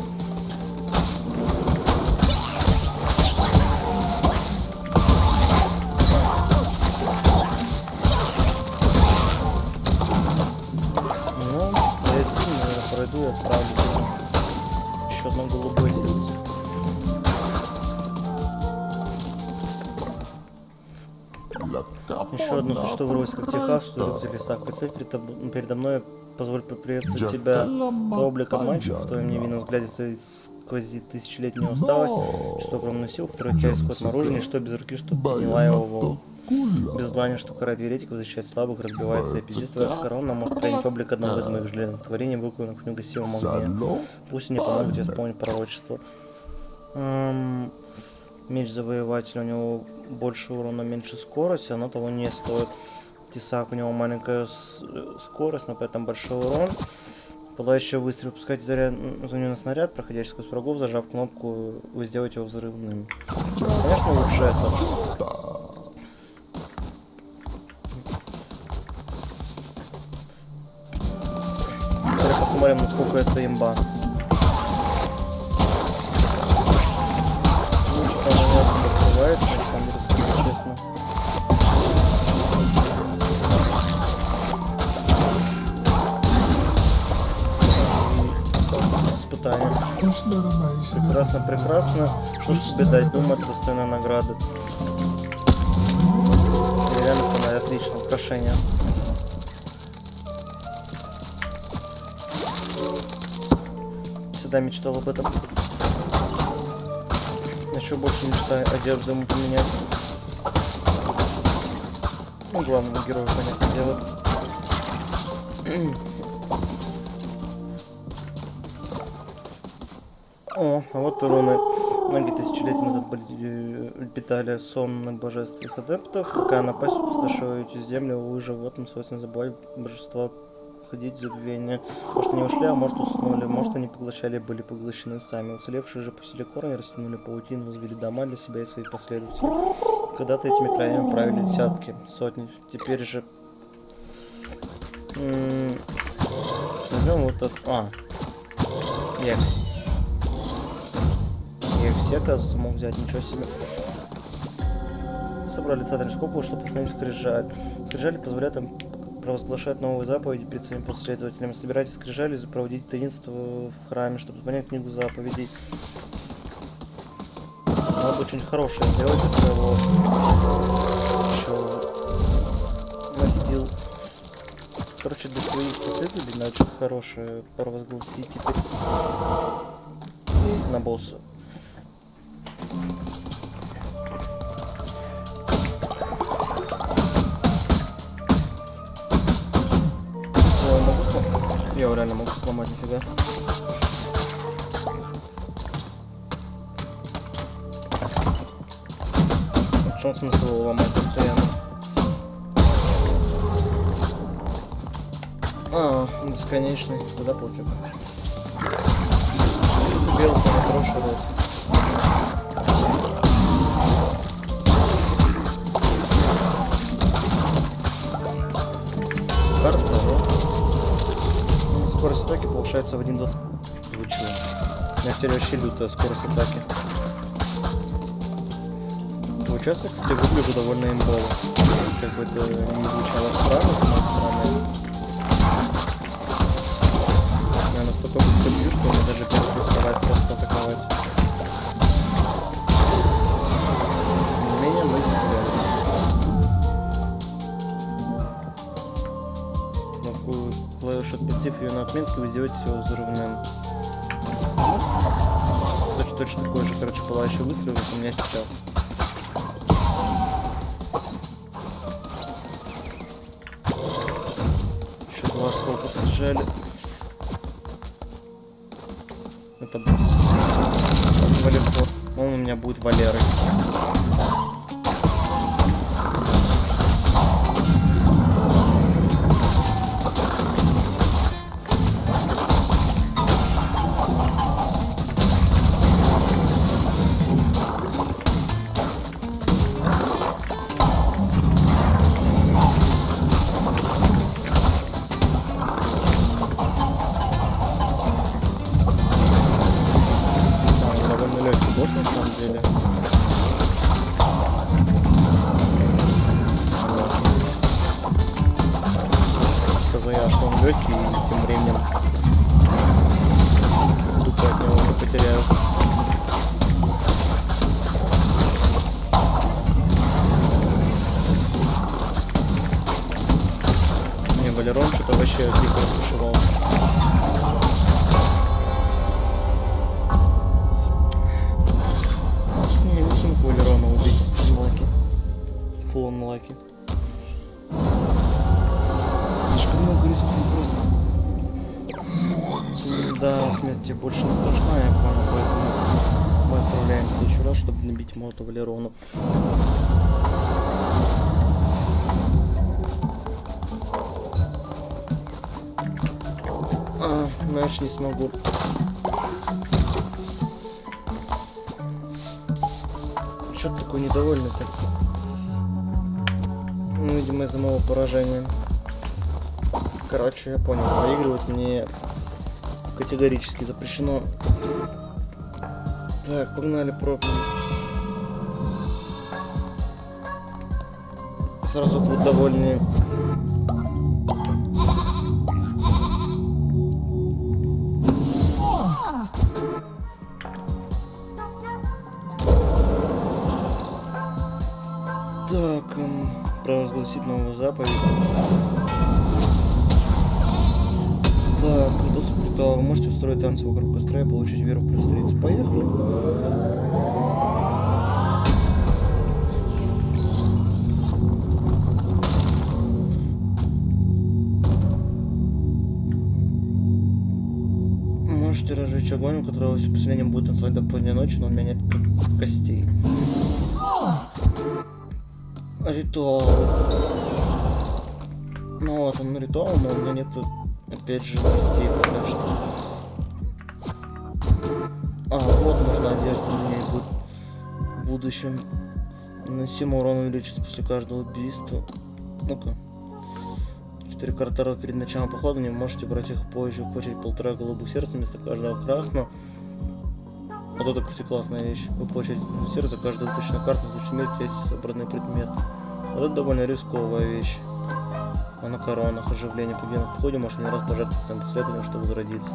[SPEAKER 1] Существо вырвалось как Техас, что в лесах. Представь передо мной, позволь поприветствовать тебя. Твой облик обманчив, в твоем невинном взгляде стоит сквозит тысячелетняя усталость, что огромную силу, которая тебя исход наружу, ничто без руки, что подняла его волн. Без знания, что карает еретиков, защищает слабых, разбивает цепи. Здесь твоя корона может принять облик одного из моих железных творений, выкованных в негасимом огне. Пусть они помогут тебе исполнить пророчество. Эм, Меч завоевателя, у него больше урона, меньше скорость, оно того не стоит. Тесак, у него маленькая скорость, но при этом большой урон. Пылающий выстрел, пускать заряд у него на снаряд, проходящий сквозь врагов, зажав кнопку, вы сделаете его взрывным. Конечно, лучше это. Теперь посмотрим, насколько это имба. Прекрасно, прекрасно. Что ж тебе дать? Думаю, это достойная награда. Реально фонарь, отлично, украшение. Всегда мечтал об этом. Еще больше мечтаю одежду ему поменять. Ну, главному герою, понятное дело. О, а вот руны. Многие тысячелетия назад были, э, питали сон божественных адептов. Какая напасть пустошила эти земли, увы, животным свойственно забывать божества уходить в забвение. Может, они ушли, а может, уснули. Может, они поглощали, были поглощены сами. Уцелевшие же пустили корни, растянули паутину, возвели дома для себя и своих последователей. Когда-то этими краями правили десятки, сотни. Теперь же... Возьмем вот этот... А. Екс. Я все, оказывается, мог взять, ничего себе. Собрали центр купола, чтобы установить скрижаль. Скрижали позволяют им провозглашать новые заповеди перед своими последователями. Собирайте скрижали и проводить таинство в храме, чтобы понять книгу заповедей. Надо очень хорошее делать для своего еще настил. Короче, для своих последователей надо что-то хорошее провозгласить теперь на босса. Его могу сломать? Я его реально могу сломать, нифига. В чем смысл его ломать постоянно? А, он бесконечный, тогда пофиг. Белку не Повышается в 1.20. Вы? У меня теперь вообще лютая скорость атаки. Участок, кстати, выгляжу довольно имбово. Как бы это не звучало странно с моей стороны. Я настолько быстро бью, что мне даже перестает уставать просто атаковать. Тем не менее, мы здесь отпустив ее на отметке, вы сделаете его взрывным. Точно, точно такой же, короче, пылающий выстрел, как у меня сейчас. Еще два осколка скрижали. Это босс. Валерфор. Он у меня будет Валерой. Смогу. Чё ты такой недовольный-то? Ну, видимо, из-за моего поражения. Короче, я понял, проигрывать мне категорически запрещено. Так, погнали пробки. Сразу будут довольны. Провозгласить новую заповедь. Так, доступ что вы можете устроить танцы вокруг костра и получить веру плюс 30. Поехали. Можете разжечь огонь, у которого с будет танцевать до поздней ночи, но у меня нет к- костей. Ритуал. Ну вот он ритуал, но у меня нету, опять же, костей пока что. А, вот нужна одежда, у меня будет в будущем. Наносимый урон увеличится после каждого убийства. Ну-ка. Четыре карты перед началом похода, не можете брать их позже. Получить полтора голубых сердца вместо каждого красного. Вот это, кстати, классная вещь. Вы получаете сердце каждую выпущенную карту, в смерти есть собранный предмет. Вот это довольно рисковая вещь. А на коронах оживление победы в походе может не раз пожертвовать своим последователем, чтобы возродиться.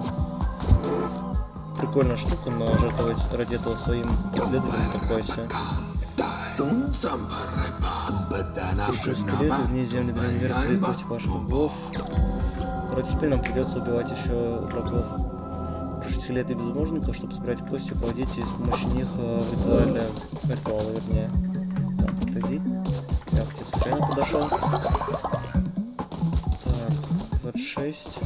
[SPEAKER 1] Прикольная штука, но жертвовать ради этого своим последователям такое себе. Скелеты, вне земли для университета против ваших врагов. Короче, теперь нам придется убивать еще врагов. Крушить скелеты безмолвников, чтобы собирать кости, проводить и с помощью них э, в ритуале, ритуалы, вернее. Подошел. Так, 26.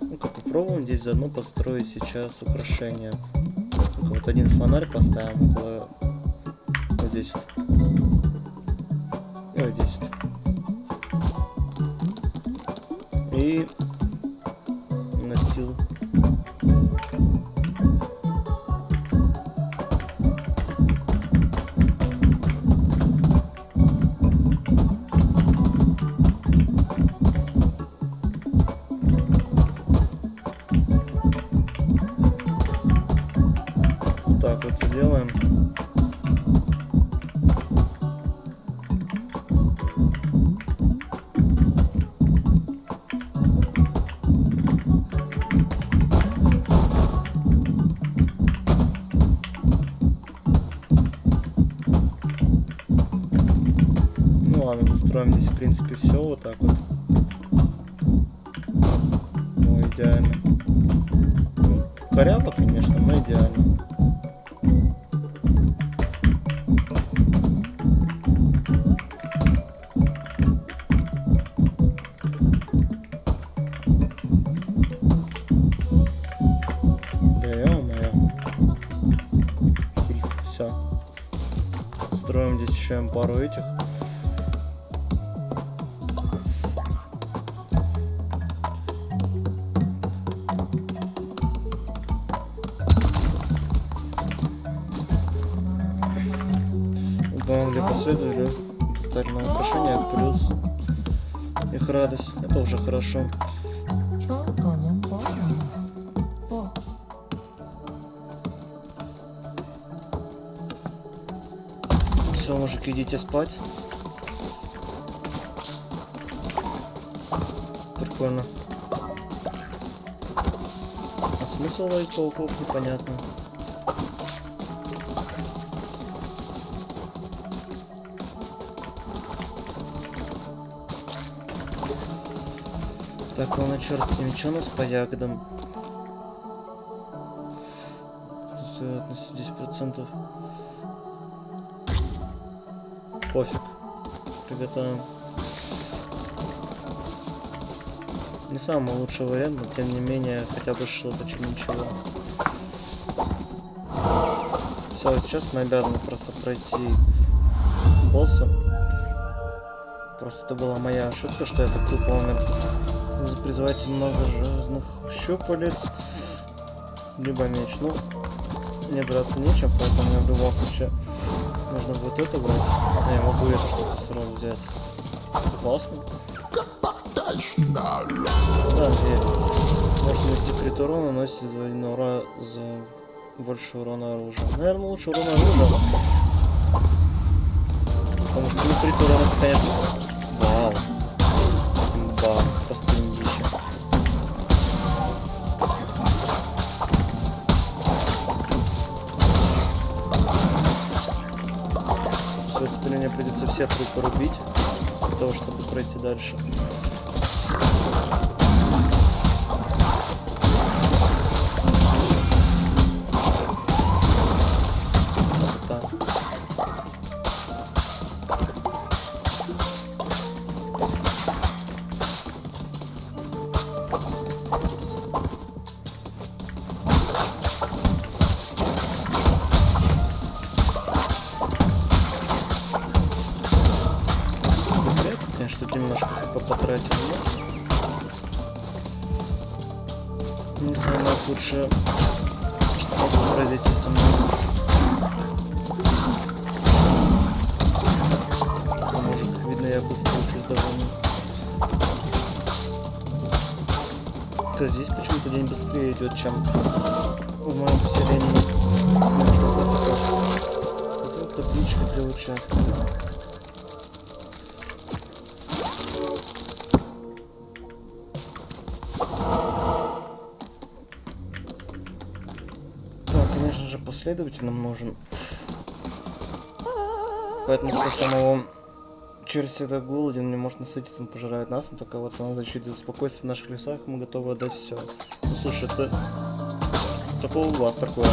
[SPEAKER 1] Ну-ка, попробуем здесь заодно построить сейчас украшение. Вот один фонарь поставим около... Вот здесь. И вот здесь. И принципе все вот так вот. Ну, идеально. Ну, коряво, конечно, но идеально. Ё-моё. Все. Строим здесь еще пару этих. Идите спать. Прикольно. А смысл ловить пауков непонятно. Так, ладно, черт с ними, что у нас по ягодам? Приготовим. Не самый лучший вариант, но тем не менее хотя бы что-то, чем ничего. Все, сейчас мы обязаны просто пройти босса. Просто это была моя ошибка, что я так тупо умер. Нужно призывать много железных щупалец. Либо меч. Ну, мне драться нечем, поэтому мне в любом случае нужно будет это брать. А я могу штуку сразу взять. Классно. Да, верю. Может нанести крит урона, наносит двойной ура за больше урона оружия. Наверное, лучше урона оружия. Потому что ну, крит урона, конечно... пройти дальше. День быстрее идет, чем в моем поселении. Можно просто кажется. Вот это табличка для участка. Так, конечно же, последователь нам нужен. Поэтому что самого Червь всегда голоден, не может насытиться, он пожирает нас, но такова цена защиты за спокойствие в наших лесах, мы готовы отдать все. Ну, слушай, это... Такого у вас такое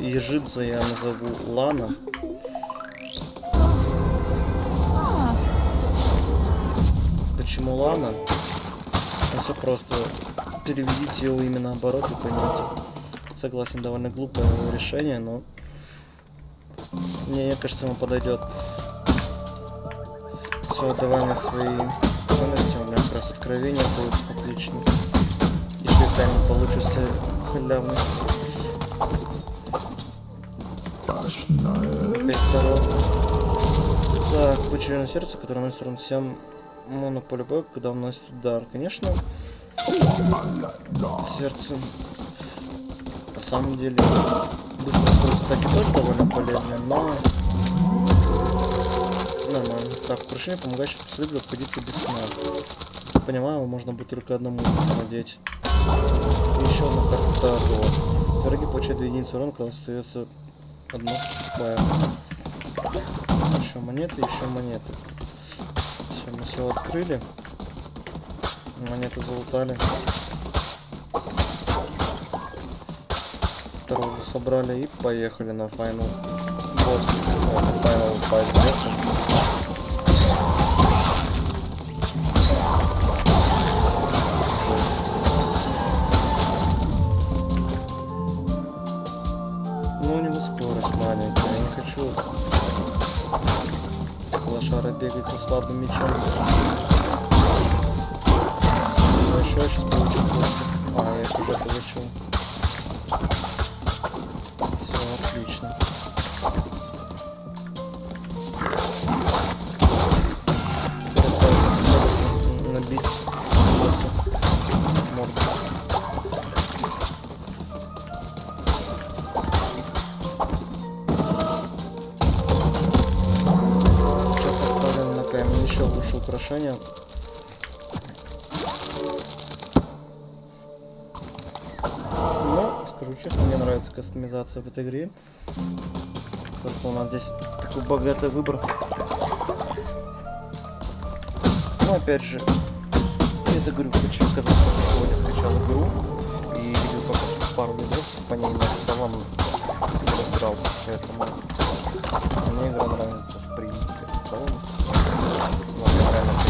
[SPEAKER 1] ежидза я назову Лана. Почему Лана? Ну, все просто. Переведите его имя наоборот и поймете. Согласен, довольно глупое решение, но... Мне кажется, ему подойдет. Все, давай на свои ценности. У меня как раз откровение будет отлично. Еще и камень получится халявный. Второй. Так, на сердце, которое наносит урон всем монополибэк, когда наносит удар. Конечно, сердце на самом деле быстро скорость атаки тоже довольно полезная, но нормально. Так, украшение, помогающее последователю обходиться без сна. Понимаю, его можно будет только одному надеть. И еще одна карта. Враги получают 2 единицы урона, когда остается одно боя. Еще монеты, еще монеты. Все, мы все открыли. Монеты залутали. Второго собрали и поехали на final босс. На final fight бегать со слабым мечом. Ну, еще сейчас кастомизация в этой игре. То, что у нас здесь такой богатый выбор. Ну, опять же, это говорю, почему, когда сегодня скачал игру и видел только пару видосов, по ней не разбирался, поэтому мне игра нравится, в принципе, в целом. Но она реально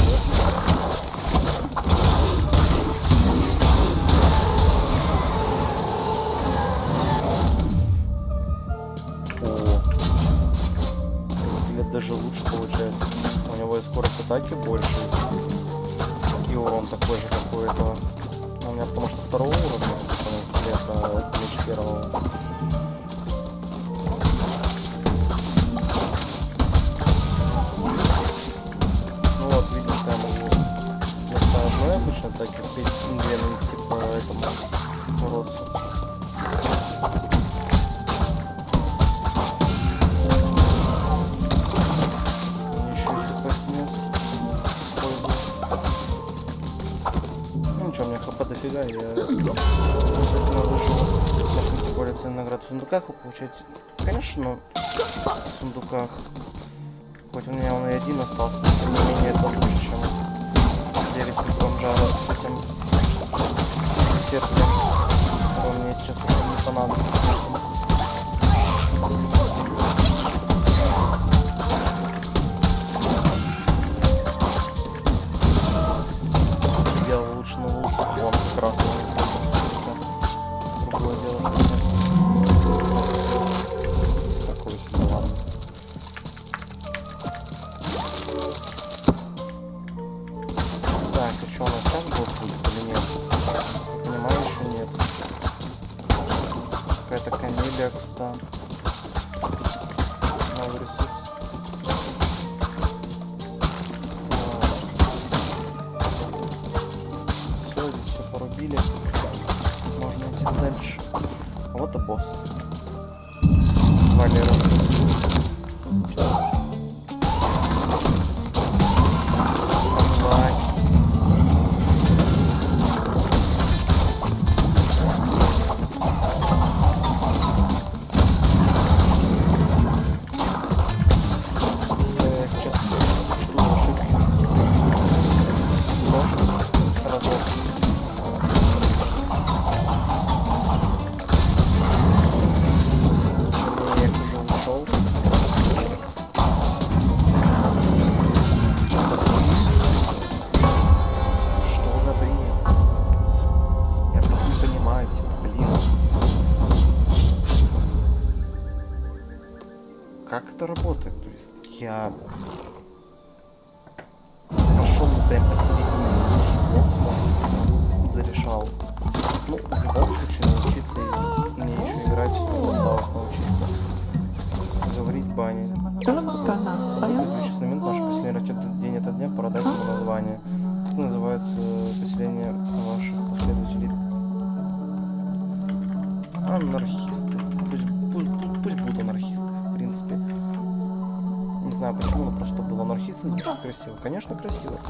[SPEAKER 1] получаете. Конечно, в сундуках. Хоть у меня он и один остался, но тем не менее это лучше, чем 9 бомжара с этим сердцем, который мне сейчас не понадобится. Красиво. Конечно, красиво.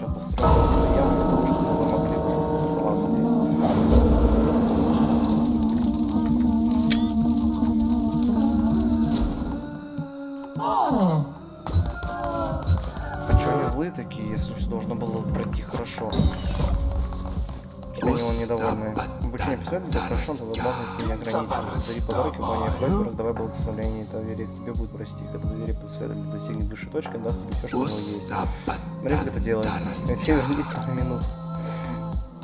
[SPEAKER 1] Еще построили яму того, чтобы вы могли тусоваться здесь. А чё они злые такие, если все должно было пройти хорошо? Недовольны. Обучение последователя хорошо, но возможности не ограничены. Дари подарки, убавляй просьбу, раздавай благословление, и доверие к тебе будет расти. Когда доверие последователя достигнет высшей точки, даст тебе все, что у него есть. Смотри, как это делается. Вообще, вернись на минуту.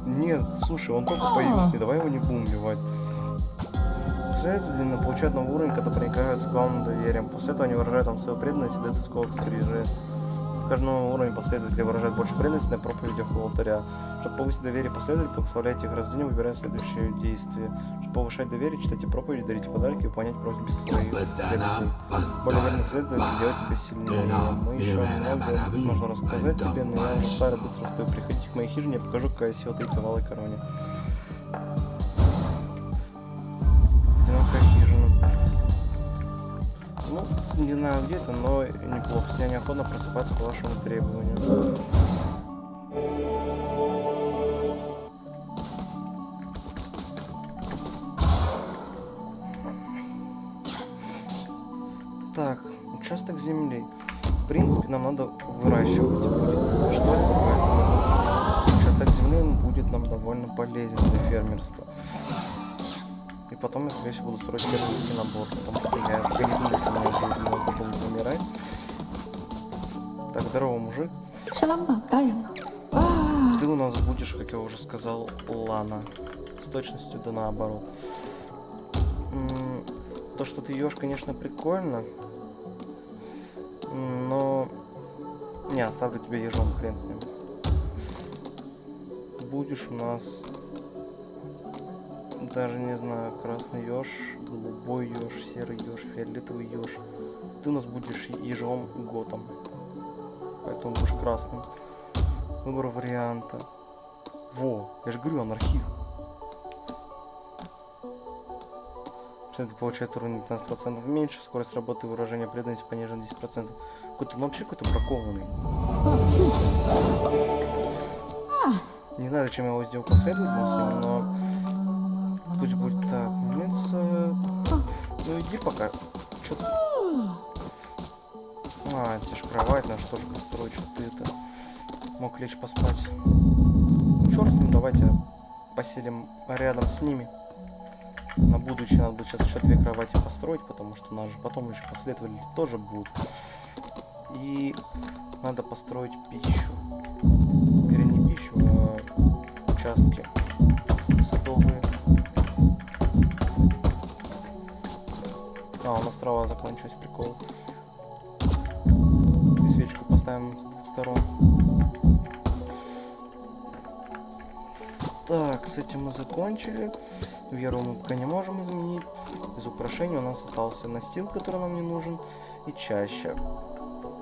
[SPEAKER 1] Нет, слушай, он только появился, давай его не будем убивать. Последовательно получают новый уровень, когда проникаются главным доверием. После этого они выражают там свою преданность и дают осколок скрижи. С каждым уровнем последователи выражают больше преданности на проповедях у алтаря. Чтобы повысить доверие последователей, благословляйте их рождение, выбирая следующее действие. Чтобы повышать доверие, читайте проповеди, дарите подарки и выполнять просьбы своих следователей. Более верный следователь делает тебя сильнее. Мы еще много можно рассказать тебе, но я уже старый, быстро стою. Приходите к моей хижине, я покажу, какая сила таится в алой короне. Не знаю где это, но неплохо. Я неохотно просыпаться по вашему требованию. Так, участок земли. В принципе, нам надо выращивать будет что-либо, поэтому участок земли он будет нам довольно полезен для фермерства. И потом я, скорее всего, буду строить фермерский набор, потому что я, думаю, что у меня будет много долго умирать. Так, здорово, мужик.
[SPEAKER 2] Wah.
[SPEAKER 1] Ты у нас будешь, как я уже сказал, Лана. С точностью да наоборот. То, что ты ешь, конечно, прикольно. Но... Не, оставлю тебе ежом, хрен с ним. Будешь у нас... Даже не знаю, красный еж, голубой еж, серый еж, фиолетовый еж. Ты у нас будешь ежом готом. Поэтому будешь красным. Выбор варианта. Во, я же говорю, анархист. Это получает уровень 15% меньше, скорость работы и выражения преданности понижена 10%. Какой-то он вообще какой-то бракованный. Не знаю, зачем я его сделал последовательным с ним, но пусть будет так. Ну иди пока. Чё ты? А, тебе ж кровать, надо что же построить, что ты это мог лечь поспать. Черт ним, давайте поселим рядом с ними. На будущее надо будет сейчас еще две кровати построить, потому что у нас же потом еще последователи тоже будут. И надо построить пищу. Или не пищу, а участки А, у нас трава закончилась, прикол. И свечку поставим с двух сторон. Так, с этим мы закончили. Веру мы пока не можем изменить. Из украшений у нас остался настил, который нам не нужен, и чаще.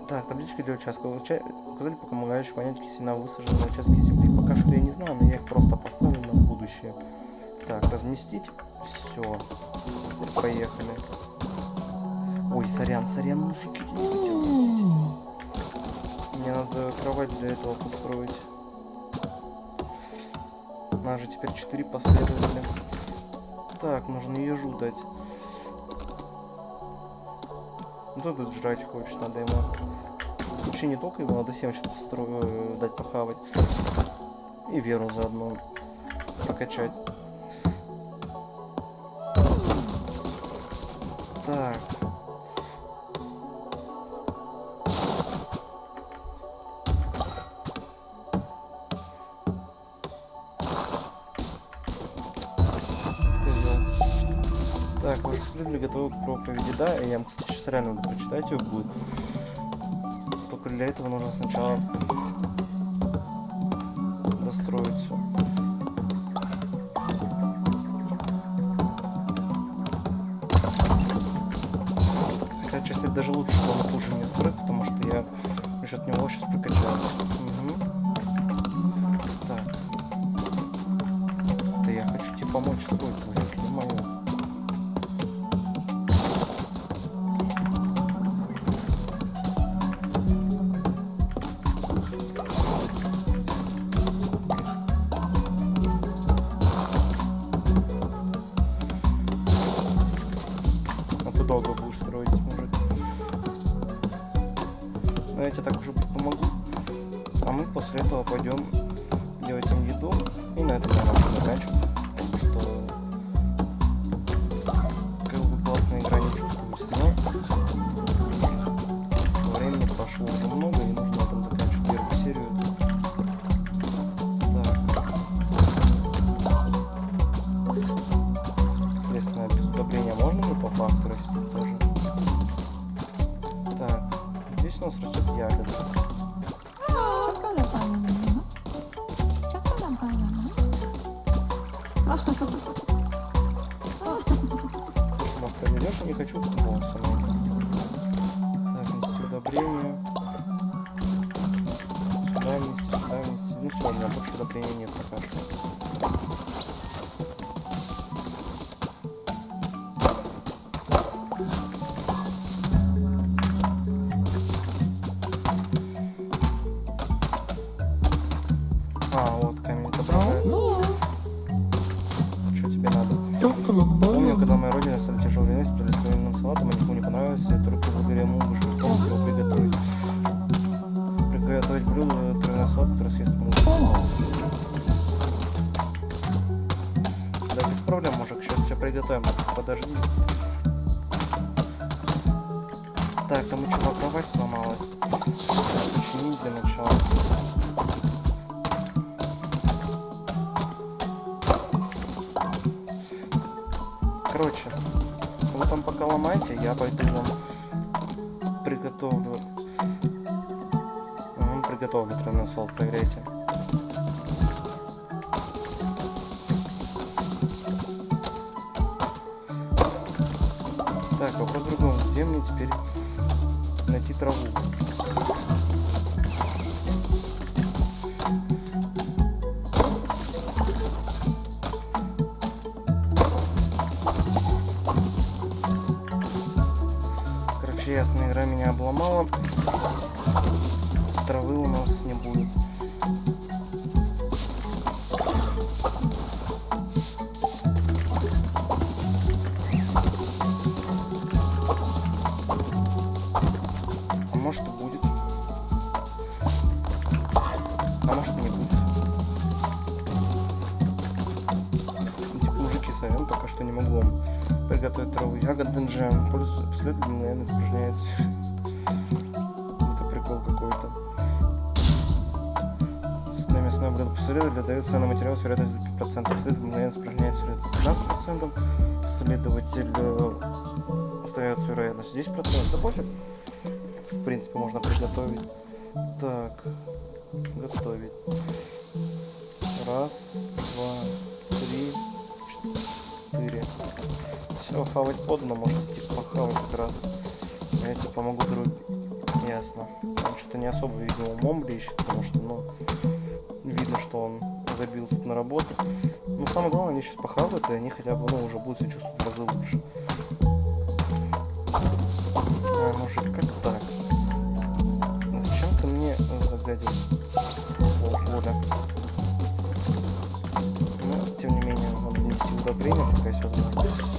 [SPEAKER 1] Так, табличка для участка. Уча... Указали помогающие понять, какие семена высажены на участке земли. Пока что я не знаю, но я их просто поставлю на будущее. Так, разместить. Все. Поехали. Ой, сорян, сорян, видеть. Мне надо кровать для этого построить. Нас же теперь 4 последователя. Так, нужно ежу дать. Ну тут жрать хочет, надо ему. Вообще не только его, надо всем сейчас построю, дать похавать. И веру заодно прокачать. Так. Проповеди, да? Я, вам, кстати, сейчас реально надо прочитать ее будет. Только для этого нужно сначала достроить все. Хотя, честно, даже лучше, что он хуже не строит, потому что я насчет него сейчас прокачаюсь. Здесь у нас растет software agent последовательно, наверное, испражняется. Это прикол какой-то. Сытное мясное блюдо последовательно дает ценный материал с вероятностью 5%. Последовательно мгновенно испражняется вероятность 15%. Последователь остается вероятность 10%. Да пофиг. В принципе, можно приготовить. Так, готовить. Раз, два, три, четыре. Все, хавать подано, может типа похавать как раз. Я тебе помогу, друг. Ясно. Он что-то не особо, видимо, умом блещет, потому что, ну, видно, что он забил тут на работу. Ну, самое главное, они сейчас похавают, и они хотя бы, ну, уже будут себя чувствовать в разы лучше. А, мужик, как так? Зачем ты мне загадил полгода? Внести удобрение, пока есть возможность.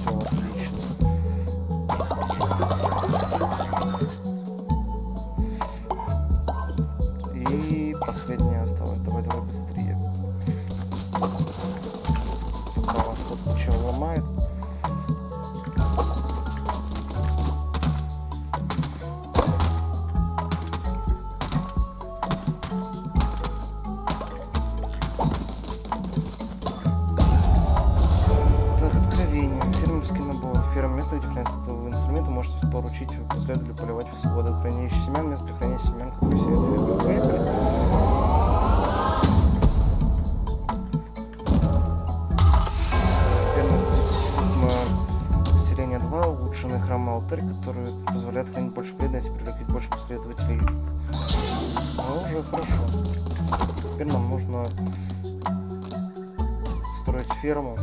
[SPEAKER 1] Ферму.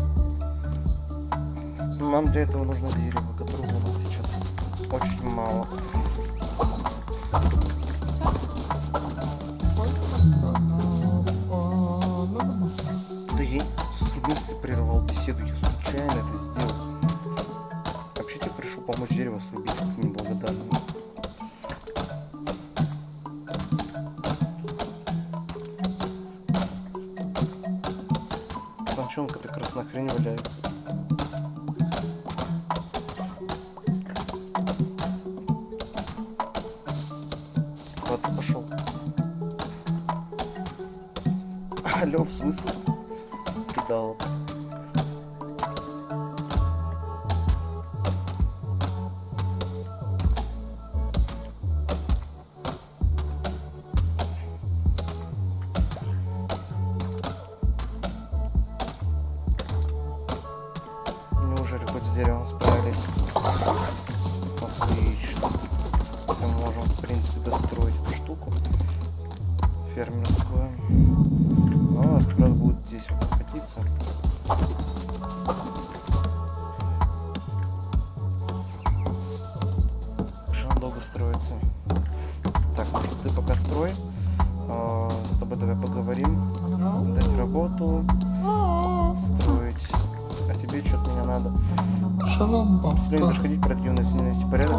[SPEAKER 1] Нам для этого нужно Он долго строится? Так, ты пока строй. А, с тобой давай поговорим. Дать работу. Строить. А тебе что-то меня надо.
[SPEAKER 3] Шалом,
[SPEAKER 1] Если будешь ходить противно, если не навести порядок,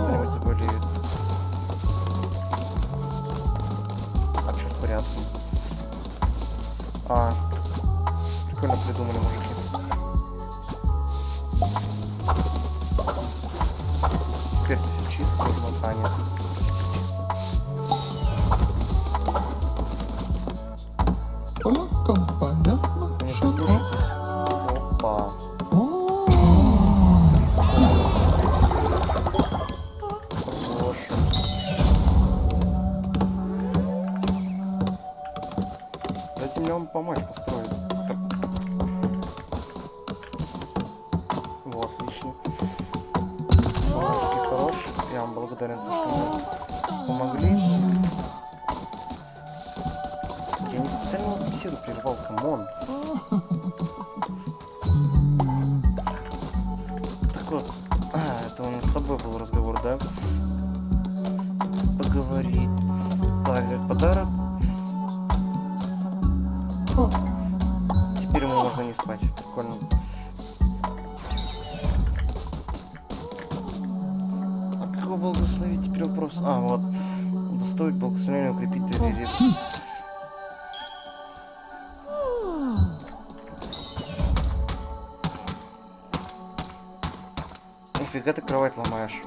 [SPEAKER 1] Нифига ты кровать ломаешь.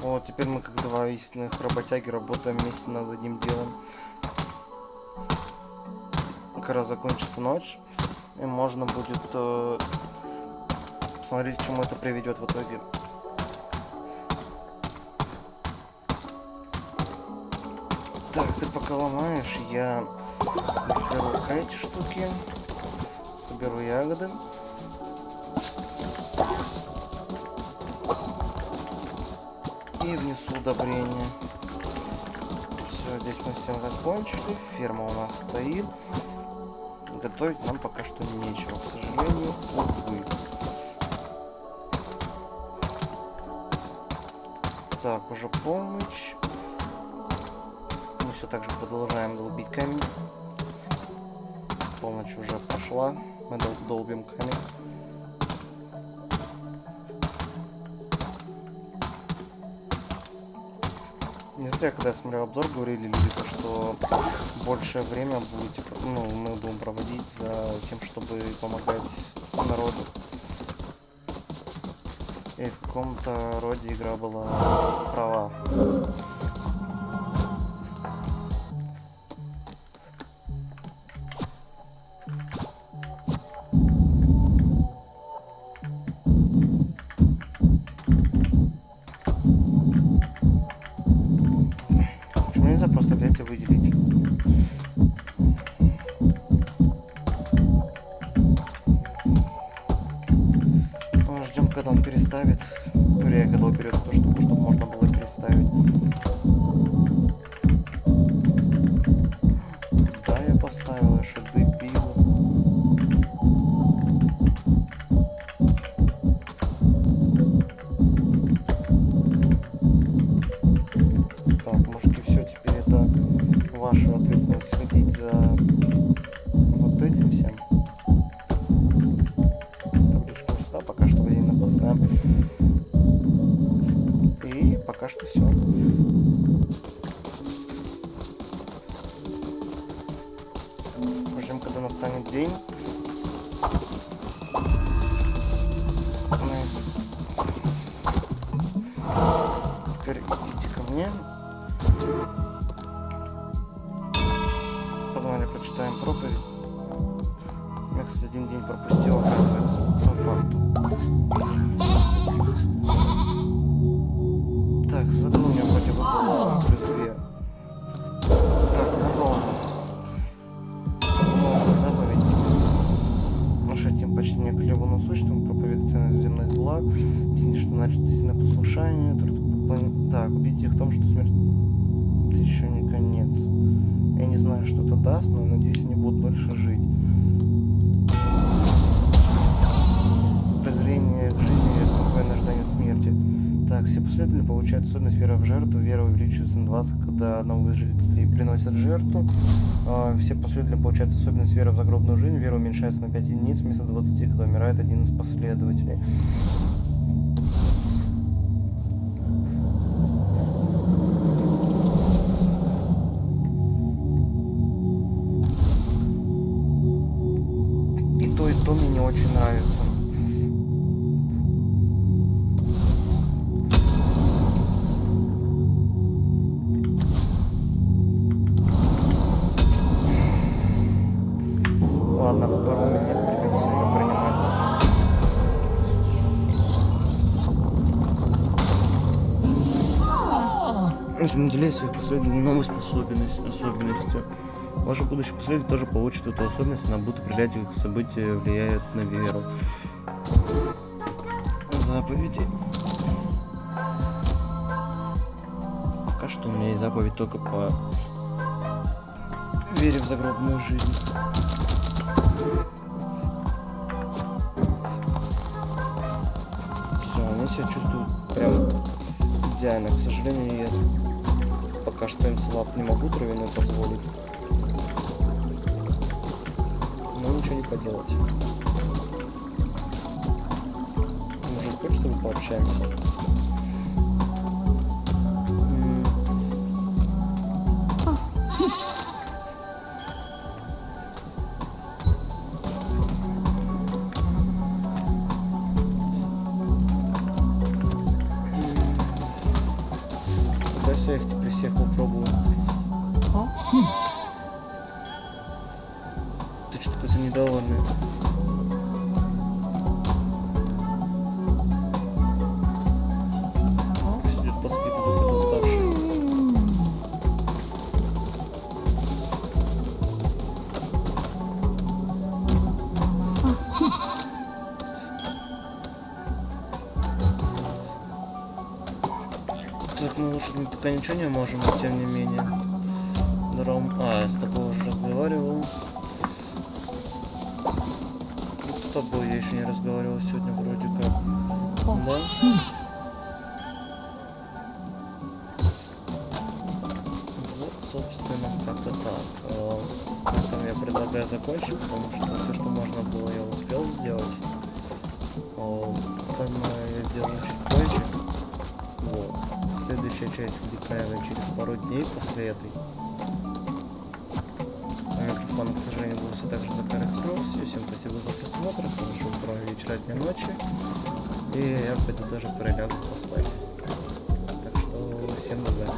[SPEAKER 1] Вот, теперь мы как два истинных работяги работаем вместе над одним делом. Раз закончится ночь, и можно будет э, посмотреть, к чему это приведет в итоге. Так, ты пока ломаешь, я заберу эти штуки, соберу ягоды. И внесу удобрение. Все, здесь мы всем закончили. Ферма у нас стоит. Готовить нам пока что нечего, к сожалению, увы. Так, уже полночь. Мы все так же продолжаем долбить камень. Полночь уже пошла. Мы дол долбим камень. Не зря, когда я смотрел обзор, говорили люди, то, что большее время будете, ну, мы будем проводить за тем, чтобы помогать народу. И в каком-то роде игра была права. Жертву. А, все последователи получают особенность вера в загробную жизнь. Вера уменьшается на 5 единиц вместо 20, когда умирает один из последователей. И то, и то мне не очень нравится. Наделяет своих последователей новой способностью, особенностью. Ваши будущие последователи тоже получат эту особенность, она будет определять их события, влияет на веру. заповеди. Пока что у меня есть заповедь только по вере в загробную жизнь. Все, я себя чувствую прям идеально. К сожалению, я что салат не могу травяной позволить. Но ничего не поделать. Мужик, хочешь, чтобы пообщаемся? Ничего не можем, но тем не менее. Дром. А, я с тобой уже разговаривал. Вот с тобой я еще не разговаривал сегодня вроде как. Да? Вот, собственно, как-то так. Э, На этом я предлагаю закончить, потому что все, что можно было, я успел сделать. Э, Остальное я сделаю чуть. Следующая часть будет, наверное, через пару дней после этой. У микрофона, к сожалению, был все так же Икснул. Всем спасибо за просмотр. Хорошего утра, вечера, дня, ночи. И я пойду даже пролягу поспать. Так что всем добра.